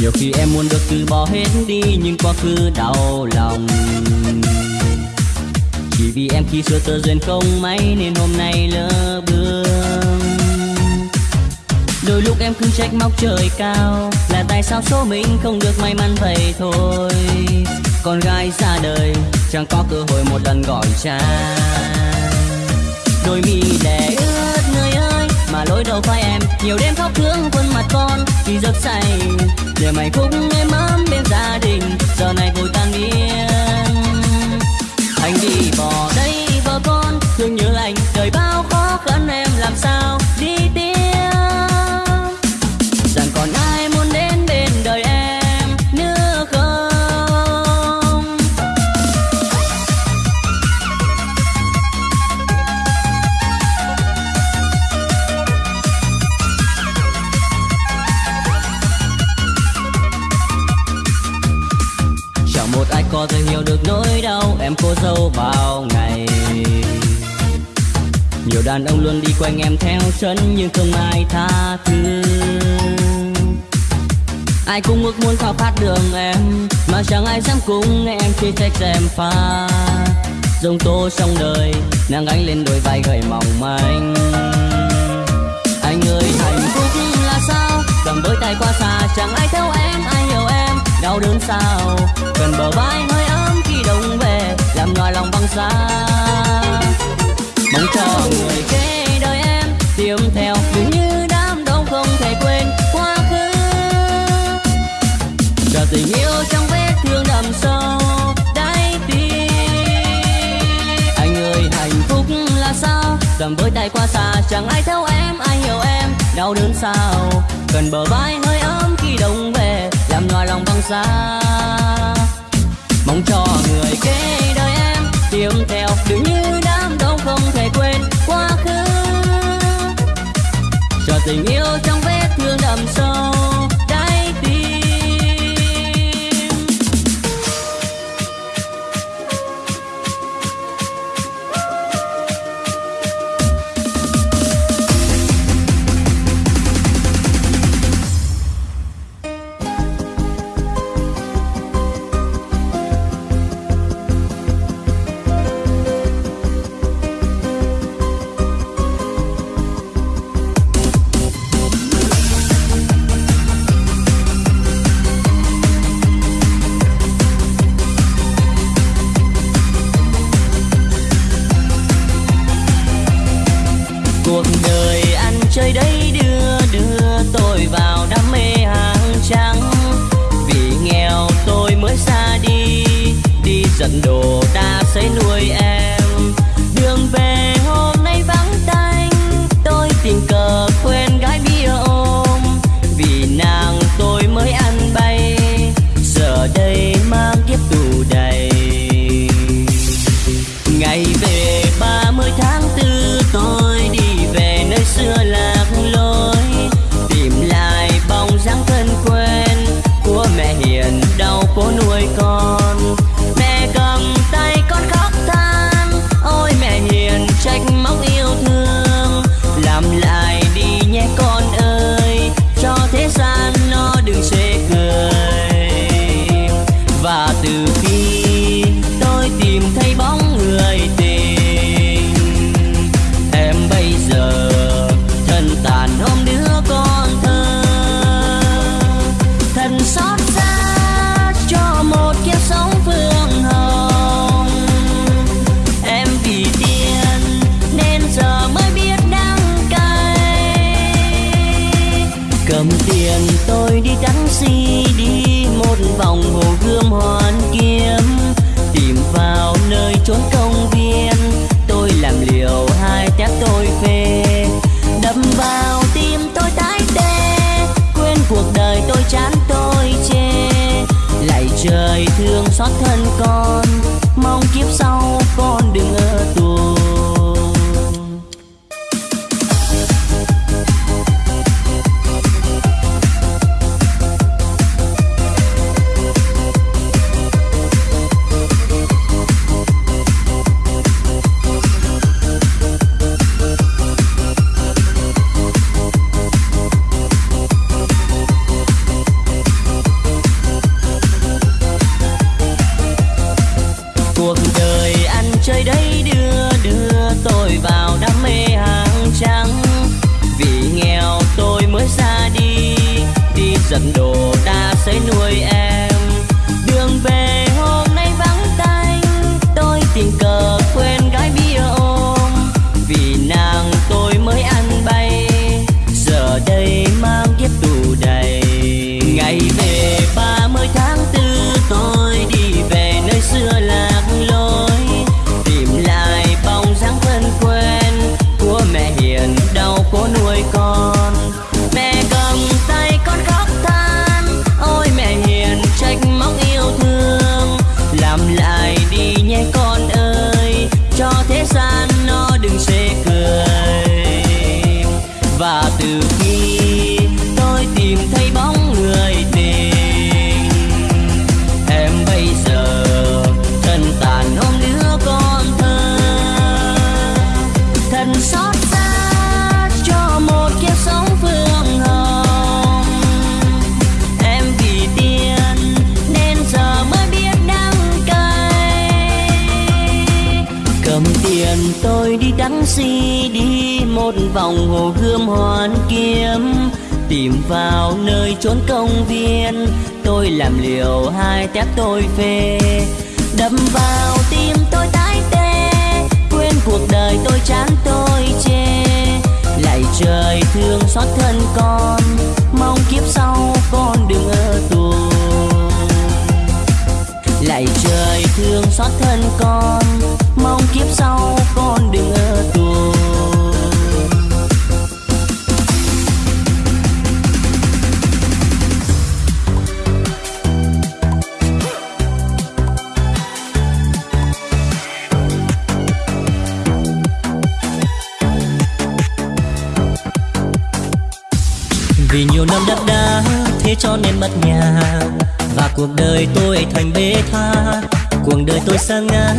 Speaker 1: Nhiều khi em muốn được từ bỏ hết đi, nhưng quá khứ đau lòng vì em khi xưa tơ duyên không may nên hôm nay lỡ bước đôi lúc em cứ trách móc trời cao, là tại sao số mình không được may mắn vậy thôi. Con gái ra đời, chẳng có cơ hội một lần gọi cha đôi mi đẻ ướt người ơi, mà lỗi đâu phải em nhiều đêm khóc thương khuôn mặt con. Khi giấc say để mày cũng em ấm bên gia đình, giờ này vội tan biến anh đi bỏ đây vợ con, thương nhớ anh, đời bao khó khăn em làm sao? Đi tiếp em cô dâu bao ngày. Nhiều đàn ông luôn đi quanh em theo chân nhưng không ai tha thứ. Ai cũng ước muốn khao khát đường em, mà chẳng ai dám cùng em khi trách em pha dòng tố trong đời, nàng gánh lên đôi vai gầy mỏng manh. Anh ơi, hạnh phúc là sao? Cầm với tay qua xa, chẳng ai theo em, ai hiểu em. Đau đớn sao? Cần bờ vai hơi làm nhòa lòng băng xa mong cho người kế đời em tìm theo. Dường như đám đông không thể quên quá khứ. Cho tình yêu trong vết thương đậm sâu, đáy tim. Anh ơi, hạnh phúc là sao? Cầm với tay qua xa, chẳng ai theo em, ai hiểu em. Đau đớn sao? Cần bờ vai hơi ấm khi đông về. Làm nhòa lòng băng xa mong cho người kế đời em. Tìm theo đừng như đám đông không thể quên quá khứ. Cho tình yêu trong vết thương đậm sâu, trái tim một vòng hồ gươm hoàn kiếm, tìm vào nơi chốn công viên. Tôi làm liều hai tép tôi phê đâm vào tim tôi tái tê. Quên cuộc đời tôi chán tôi chê, lại trời thương xót thân con. Mong kiếp sau con đừng ở tù lại trời thương xót thân con, mong kiếp sau con đừng ở
Speaker 2: năm đất đá thế cho nên mất nhà. Và cuộc đời tôi thành bê tha. Cuộc đời tôi sang ngã,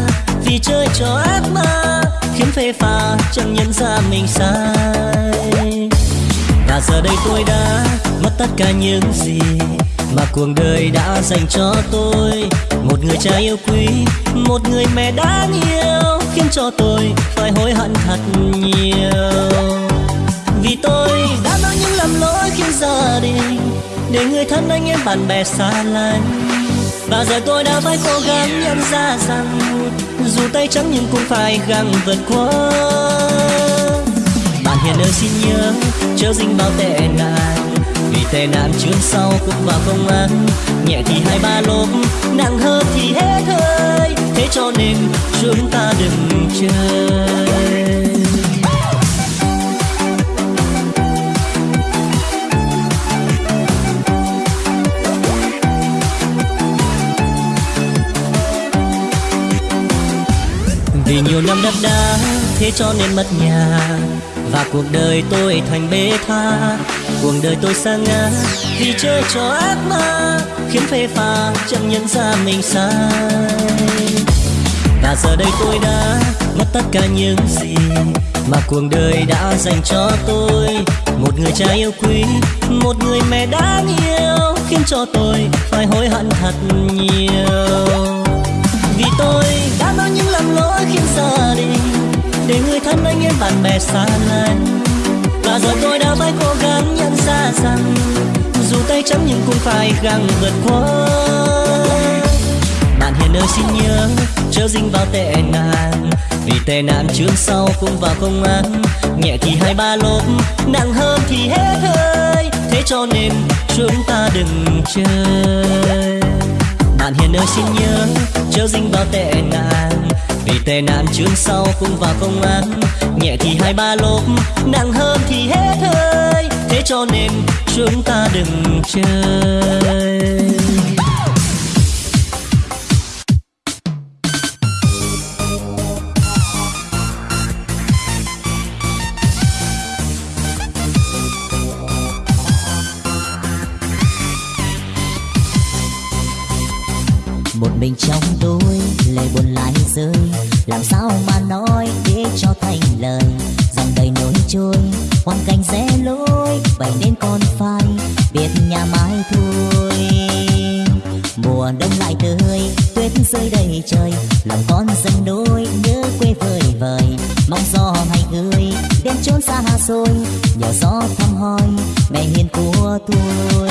Speaker 2: vì chơi cho ác ma. Khiến phê pha chẳng nhận ra mình sai. Và giờ đây tôi đã mất tất cả những gì mà cuộc đời đã dành cho tôi. Một người cha yêu quý, một người mẹ đáng yêu, khiến cho tôi phải hối hận thật nhiều. Vì tôi đã gia đình để người thân anh em bạn bè xa lánh. Và giờ tôi đã phải cố gắng nhận ra rằng dù tay trắng nhưng cũng phải gắng vượt qua. Bạn hiền ơi xin nhớ, chớ dính bao tệ nạn. Vì tệ nạn trước sau cũng vào công an. Nhẹ thì hai ba lốp, nặng hơn thì hết hơi. Thế cho nên chúng ta đừng chơi. Vì nhiều năm đắp đá, thế cho nên mất nhà. Và cuộc đời tôi thành bê tha. Cuộc đời tôi sang ngã vì chơi trò ác ma, khiến phê pha chẳng nhận ra mình sai. Và giờ đây tôi đã mất tất cả những gì mà cuộc đời đã dành cho tôi. Một người cha yêu quý, một người mẹ đáng yêu, khiến cho tôi phải hối hận thật nhiều vì tôi đã có những lầm lỗi khiến gia đình để người thân anh em bạn bè xa lánh. Và giờ tôi đã phải cố gắng nhận ra rằng dù tay trắng nhưng cũng phải gắng vượt qua. Bạn hiền ơi xin nhớ, chớ dính vào tệ nạn. Vì tệ nạn trước sau cũng vào công an. Nhẹ thì hai ba lốp, nặng hơn thì hết hơi. Thế cho nên chúng ta đừng chơi bạn hiền ơi xin nhớ, chớ dính vào tệ nạn. Vì tệ nạn trước sau cũng vào công an. Nhẹ thì hai ba lốp, nặng hơn thì hết hơi. Thế cho nên chúng ta đừng chơi. Mình trong tôi, lời buồn lại rơi. Làm sao mà nói để cho thành lời? Dòng đầy nỗi trôi, hoàn cảnh rẽ lối vậy nên con phải biết nhà mãi thôi. Mùa đông lại tới, tuyết rơi đầy trời. Lòng con dần đôi, nhớ quê vời vời. Mong gió hay gửi đến chốn xa xôi. Nhờ gió thăm hỏi mẹ hiền của tôi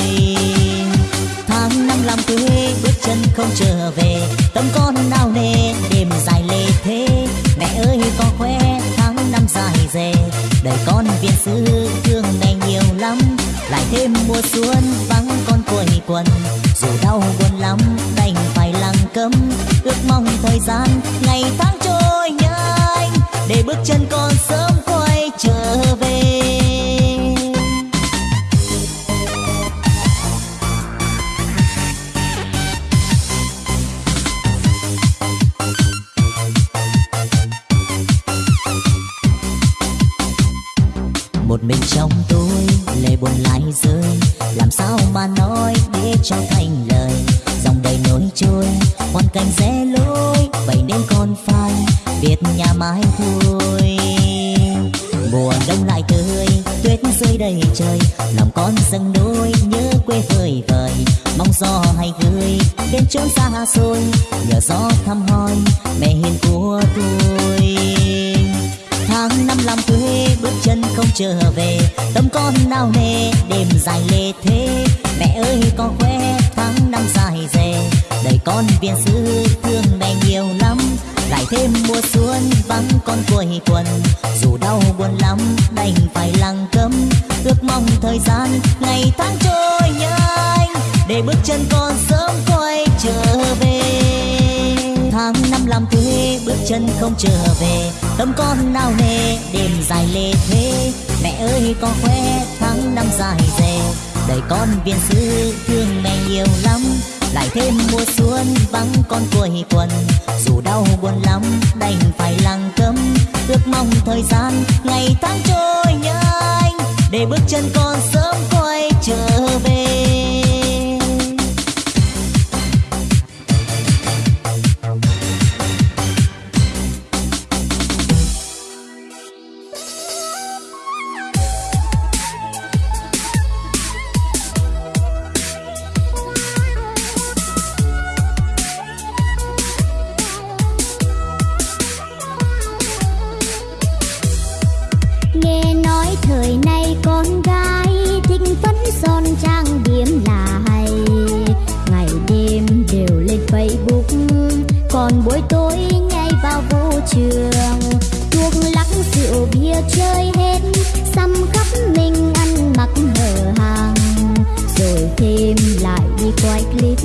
Speaker 2: tháng năm làm quê, bước chân không trở về. Tâm con nao nề, đêm dài lê thế. Mẹ ơi, có khoe, tháng năm dài dề. Đời con viên sư thương mẹ nhiều lắm. Lại thêm mùa xuân vắng con quây quần dù đau buồn lắm, đành phải lặng câm. Ước mong thời gian ngày tháng trôi nhanh. Để bước chân con sớm cuối tuần quần. Dù đau buồn lắm, đành phải lặng câm ước mong thời gian, ngày tháng trôi nhanh. Để bước chân con sớm quay trở về. Tháng năm làm thuê, bước chân không trở về. Tâm con nao nề, đêm dài lê thế mẹ ơi con khoe, tháng năm dài dề. Đời con viên sư, thương mẹ nhiều lắm. Lại thêm mùa xuân vắng con cuối quần. Dù đau buồn lắm, đành phải lặng câm ước mong thời gian ngày tháng trôi nhanh, để bước chân con sớm quay trở về.
Speaker 4: buổi tối ngay vào vũ trường. Thuốc lắc rượu, bia chơi hết, xăm khắp mình ăn mặc hở hàng rồi thêm lại đi quay clip.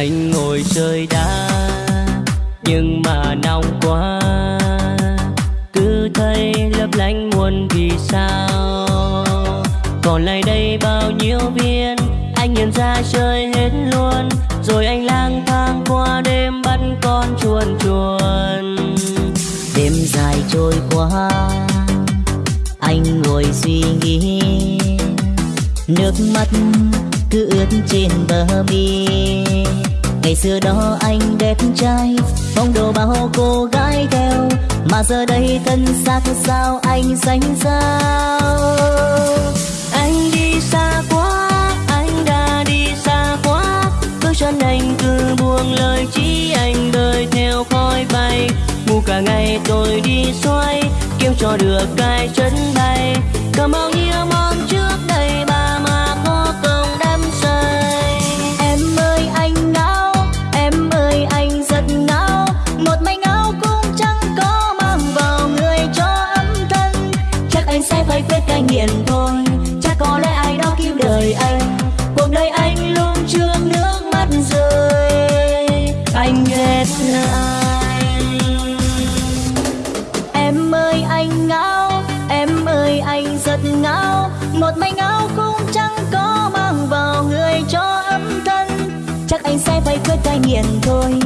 Speaker 4: Anh
Speaker 1: ngồi chơi đá, nhưng mà nóng quá. Cứ thấy lấp lánh muôn vì sao. Còn lại đây bao nhiêu viên, anh nhận ra chơi hết luôn. Rồi anh lang thang qua đêm bắt con chuồn chuồn.
Speaker 2: Đêm dài trôi qua anh ngồi suy nghĩ. Nước mắt cứ ướt trên bờ mi ngày xưa đó anh đẹp trai phong độ bao cô gái theo. Mà giờ đây thân xác sao anh xanh sao
Speaker 1: anh đi xa quá, anh đã đi xa quá. Bước chân anh cứ buông lời chỉ anh đời theo khói bay. Ngu cả ngày tôi đi xoay kiếm cho được cái chân bay. Cầm bao nhiêu
Speaker 2: mong chưa tiền thôi. Chắc có lẽ ai đó cứu đời anh. Cuộc đời anh luôn trương nước mắt rơi.
Speaker 1: Anh ghét
Speaker 2: ai? Em ơi, anh ngáo. Em ơi, anh rất ngáo. Một mảnh áo cũng chẳng có mang vào người cho ấm thân. Chắc anh sẽ phải quyết cai nghiện thôi.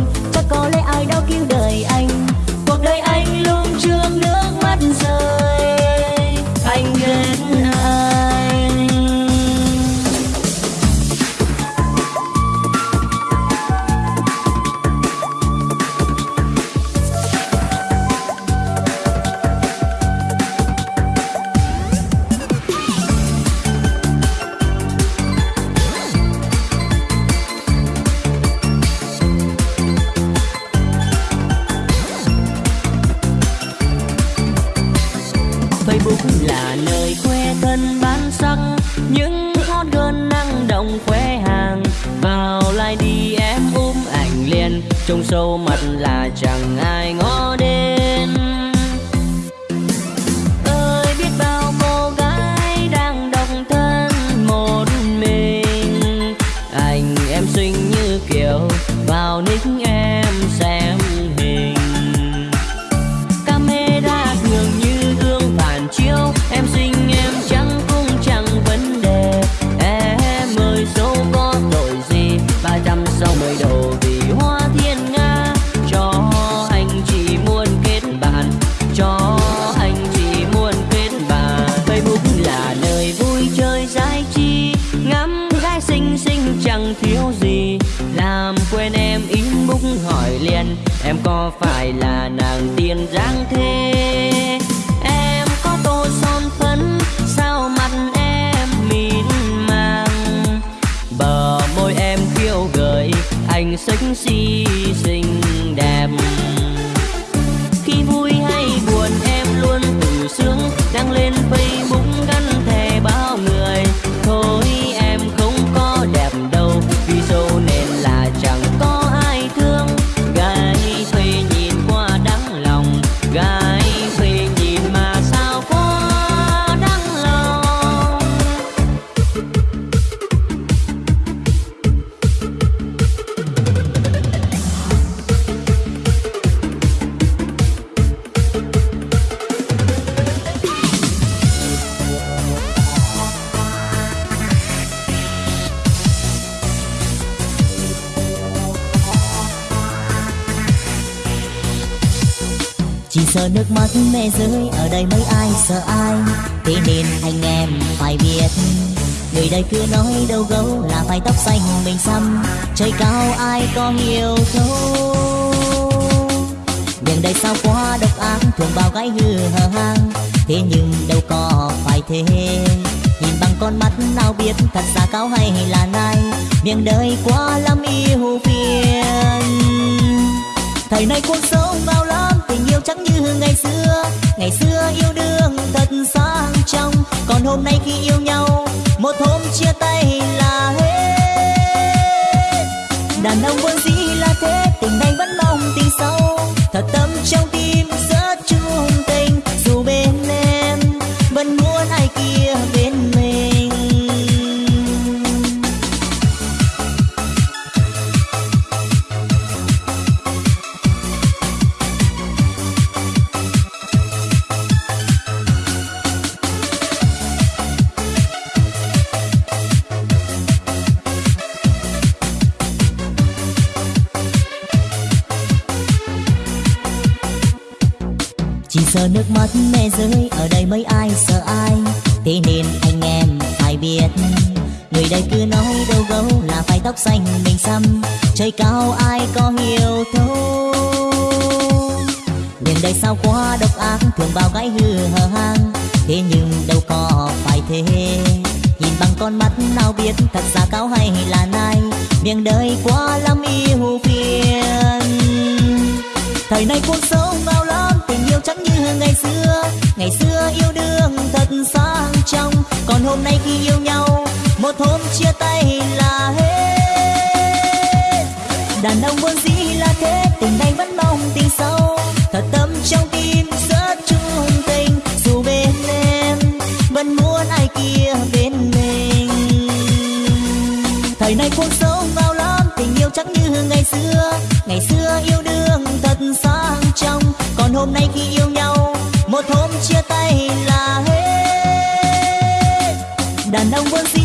Speaker 1: Em có phải là nàng tiên dáng thế? Em có tô son phấn, sao mặt em mịn màng? Bờ môi em khiêu gợi, anh sexy
Speaker 2: sợ ai? Thế nên anh em phải biết, người đời cứ nói đâu gấu là phải tóc xanh mình xăm. Trời cao ai có nhiều thấu? Nhưng đời sao quá độc ác thường bao gái hư hờ hang. Thế nhưng đâu có phải thế. Nhìn bằng con mắt nào biết thật ra cao hay là nai. Miệng đời quá lắm yêu phiền. Thời nay cuộc sống bao lắm tình yêu chẳng như ngày xưa. Ngày xưa yêu đương sáng trong, còn hôm nay khi yêu nhau, một hôm chia tay là hết. Đàn ông vốn dĩ ngày xưa ngày xưa yêu đương thật sang trong còn hôm nay khi yêu nhau, một hôm chia tay là hết. Đàn ông buồn gì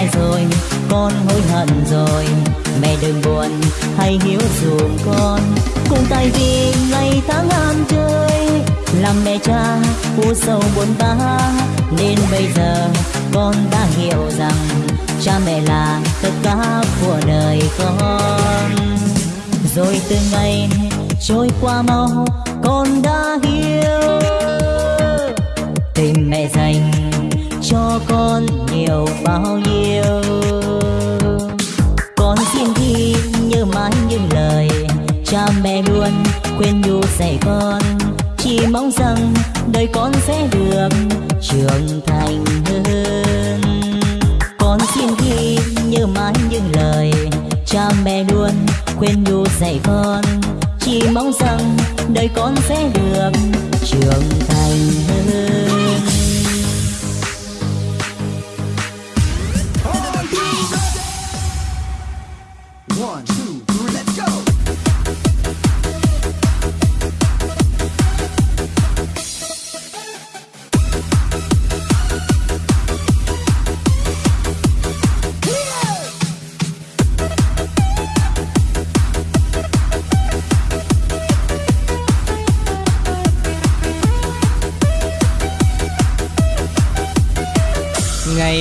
Speaker 2: sai rồi, con hối hận rồi. Mẹ đừng buồn, hãy hiếu dùm con. Cùng tay vì ngày tháng ham chơi, làm mẹ cha u sầu buồn bã. Nên bây giờ, con đã hiểu rằng cha mẹ là tất cả của đời con. Rồi từng ngày trôi qua mau, con đã hiểu. Tình mẹ dành cho con nhiều bao nhiêu. Con xin ghi nhớ mãi những lời, cha mẹ luôn khuyên nhủ dạy con. Chỉ mong rằng đời con sẽ được trưởng thành hơn. Con xin ghi nhớ mãi những lời, cha mẹ luôn khuyên nhủ dạy con. Chỉ mong rằng đời con sẽ được trưởng thành hơn.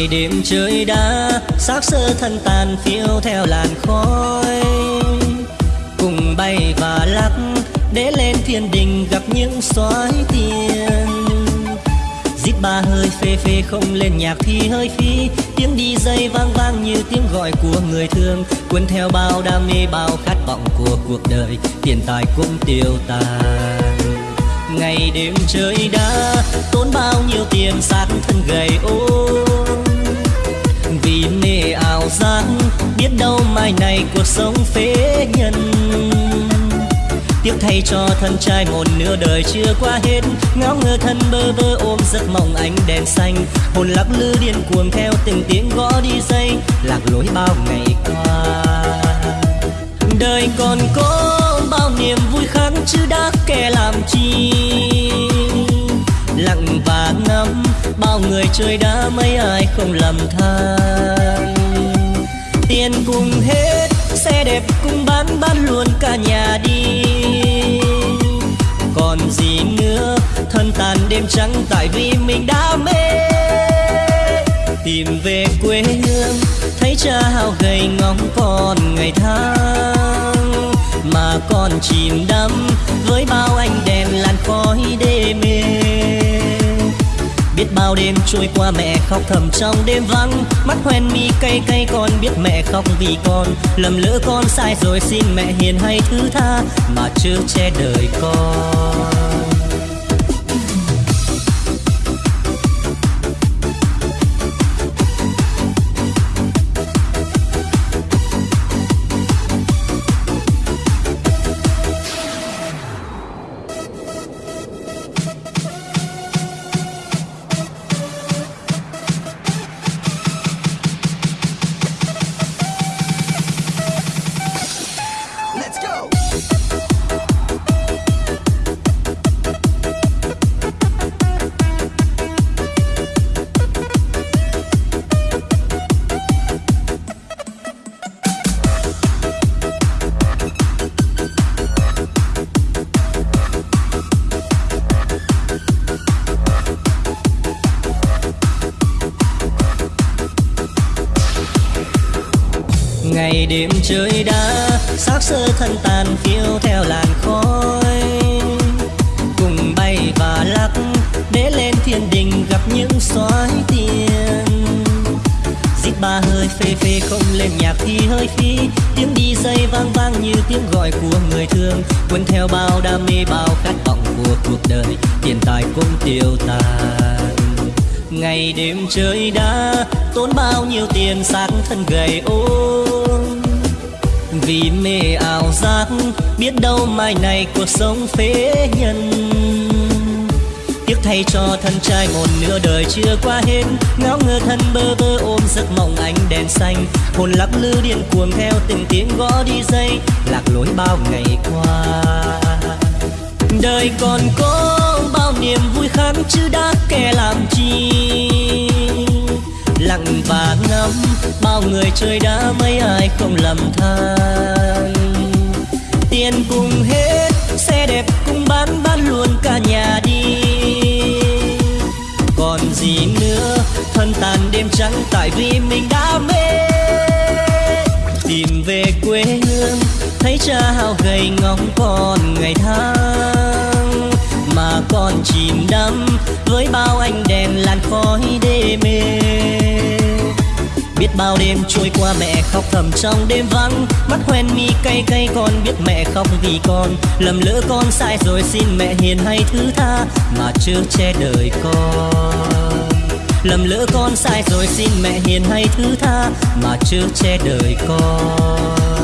Speaker 3: Đêm trời đã, xác sơ thân tàn phiêu theo làn khói. Cùng bay và lắc, để lên thiên đình gặp những soái tiền Dít ba hơi phê phê không lên nhạc thì hơi phi Tiếng đi dây vang vang như tiếng gọi của người thương. Cuốn theo bao đam mê, bao khát vọng của cuộc đời. Tiền tài cũng tiêu tan Ngày đêm trời đã, tốn bao nhiêu tiền sát thân gầy ốm mê biết đâu mai này cuộc sống phế nhân. Tiếc thay cho thân trai một nửa đời chưa qua hết, Ngáo ngơ thân bơ vơ ôm giấc mộng ánh đèn xanh. Hồn lắc lư điên cuồng theo từng tiếng gõ đi dây, Lạc lối bao ngày qua. Đời còn có bao niềm vui khác chứ đã kẻ làm chi? Lặng và ngắm, bao người chơi đã mấy ai không lầm than. Tiền cùng hết. Xe đẹp cũng bán bán luôn cả nhà đi. Còn gì nữa? Thân tàn đêm trắng tại vì mình đã mê. Tìm về quê hương, thấy cha hao gầy ngóng còn ngày tháng. Mà còn chìm đắm với bao ánh đèn làn khói đê mê bao đêm trôi qua mẹ khóc thầm trong đêm vắng. Mắt hoen mi cay cay, con biết mẹ khóc vì con. Lầm lỡ con sai rồi xin mẹ hiền hay thứ tha, mà chưa che đời con. Thân ôm Vì mê ảo giác, biết đâu mai này cuộc sống phế nhân. Tiếc thay cho thân trai một nửa đời chưa qua hết. Ngáo ngơ thân bơ vơ ôm giấc mộng ánh đèn xanh. Hồn lắc lư điên cuồng theo từng tiếng gõ đi dây. Lạc lối bao ngày qua. Đời còn có bao niềm vui khác, chứ đã kẻ làm chi? Lặng và ngắm. Bao người chơi đã, mấy ai không lầm than. Tiền cùng hết, xe đẹp cũng bán bán luôn cả nhà đi. Còn gì nữa, thân tàn đêm trắng tại vì mình đã mê. Tìm về quê hương, thấy cha hao gầy ngóng còn ngày tháng. Mà còn chìm đắm với bao ánh đèn làn khói đê mê biết bao đêm trôi qua mẹ khóc thầm trong đêm vắng. Mắt hoen mi cay cay, con biết mẹ khóc vì con. Lầm lỡ con sai rồi xin mẹ hiền hay thứ tha, mà chưa che đời con. Lầm lỡ con sai rồi xin mẹ hiền hay thứ tha, mà chưa che đời con.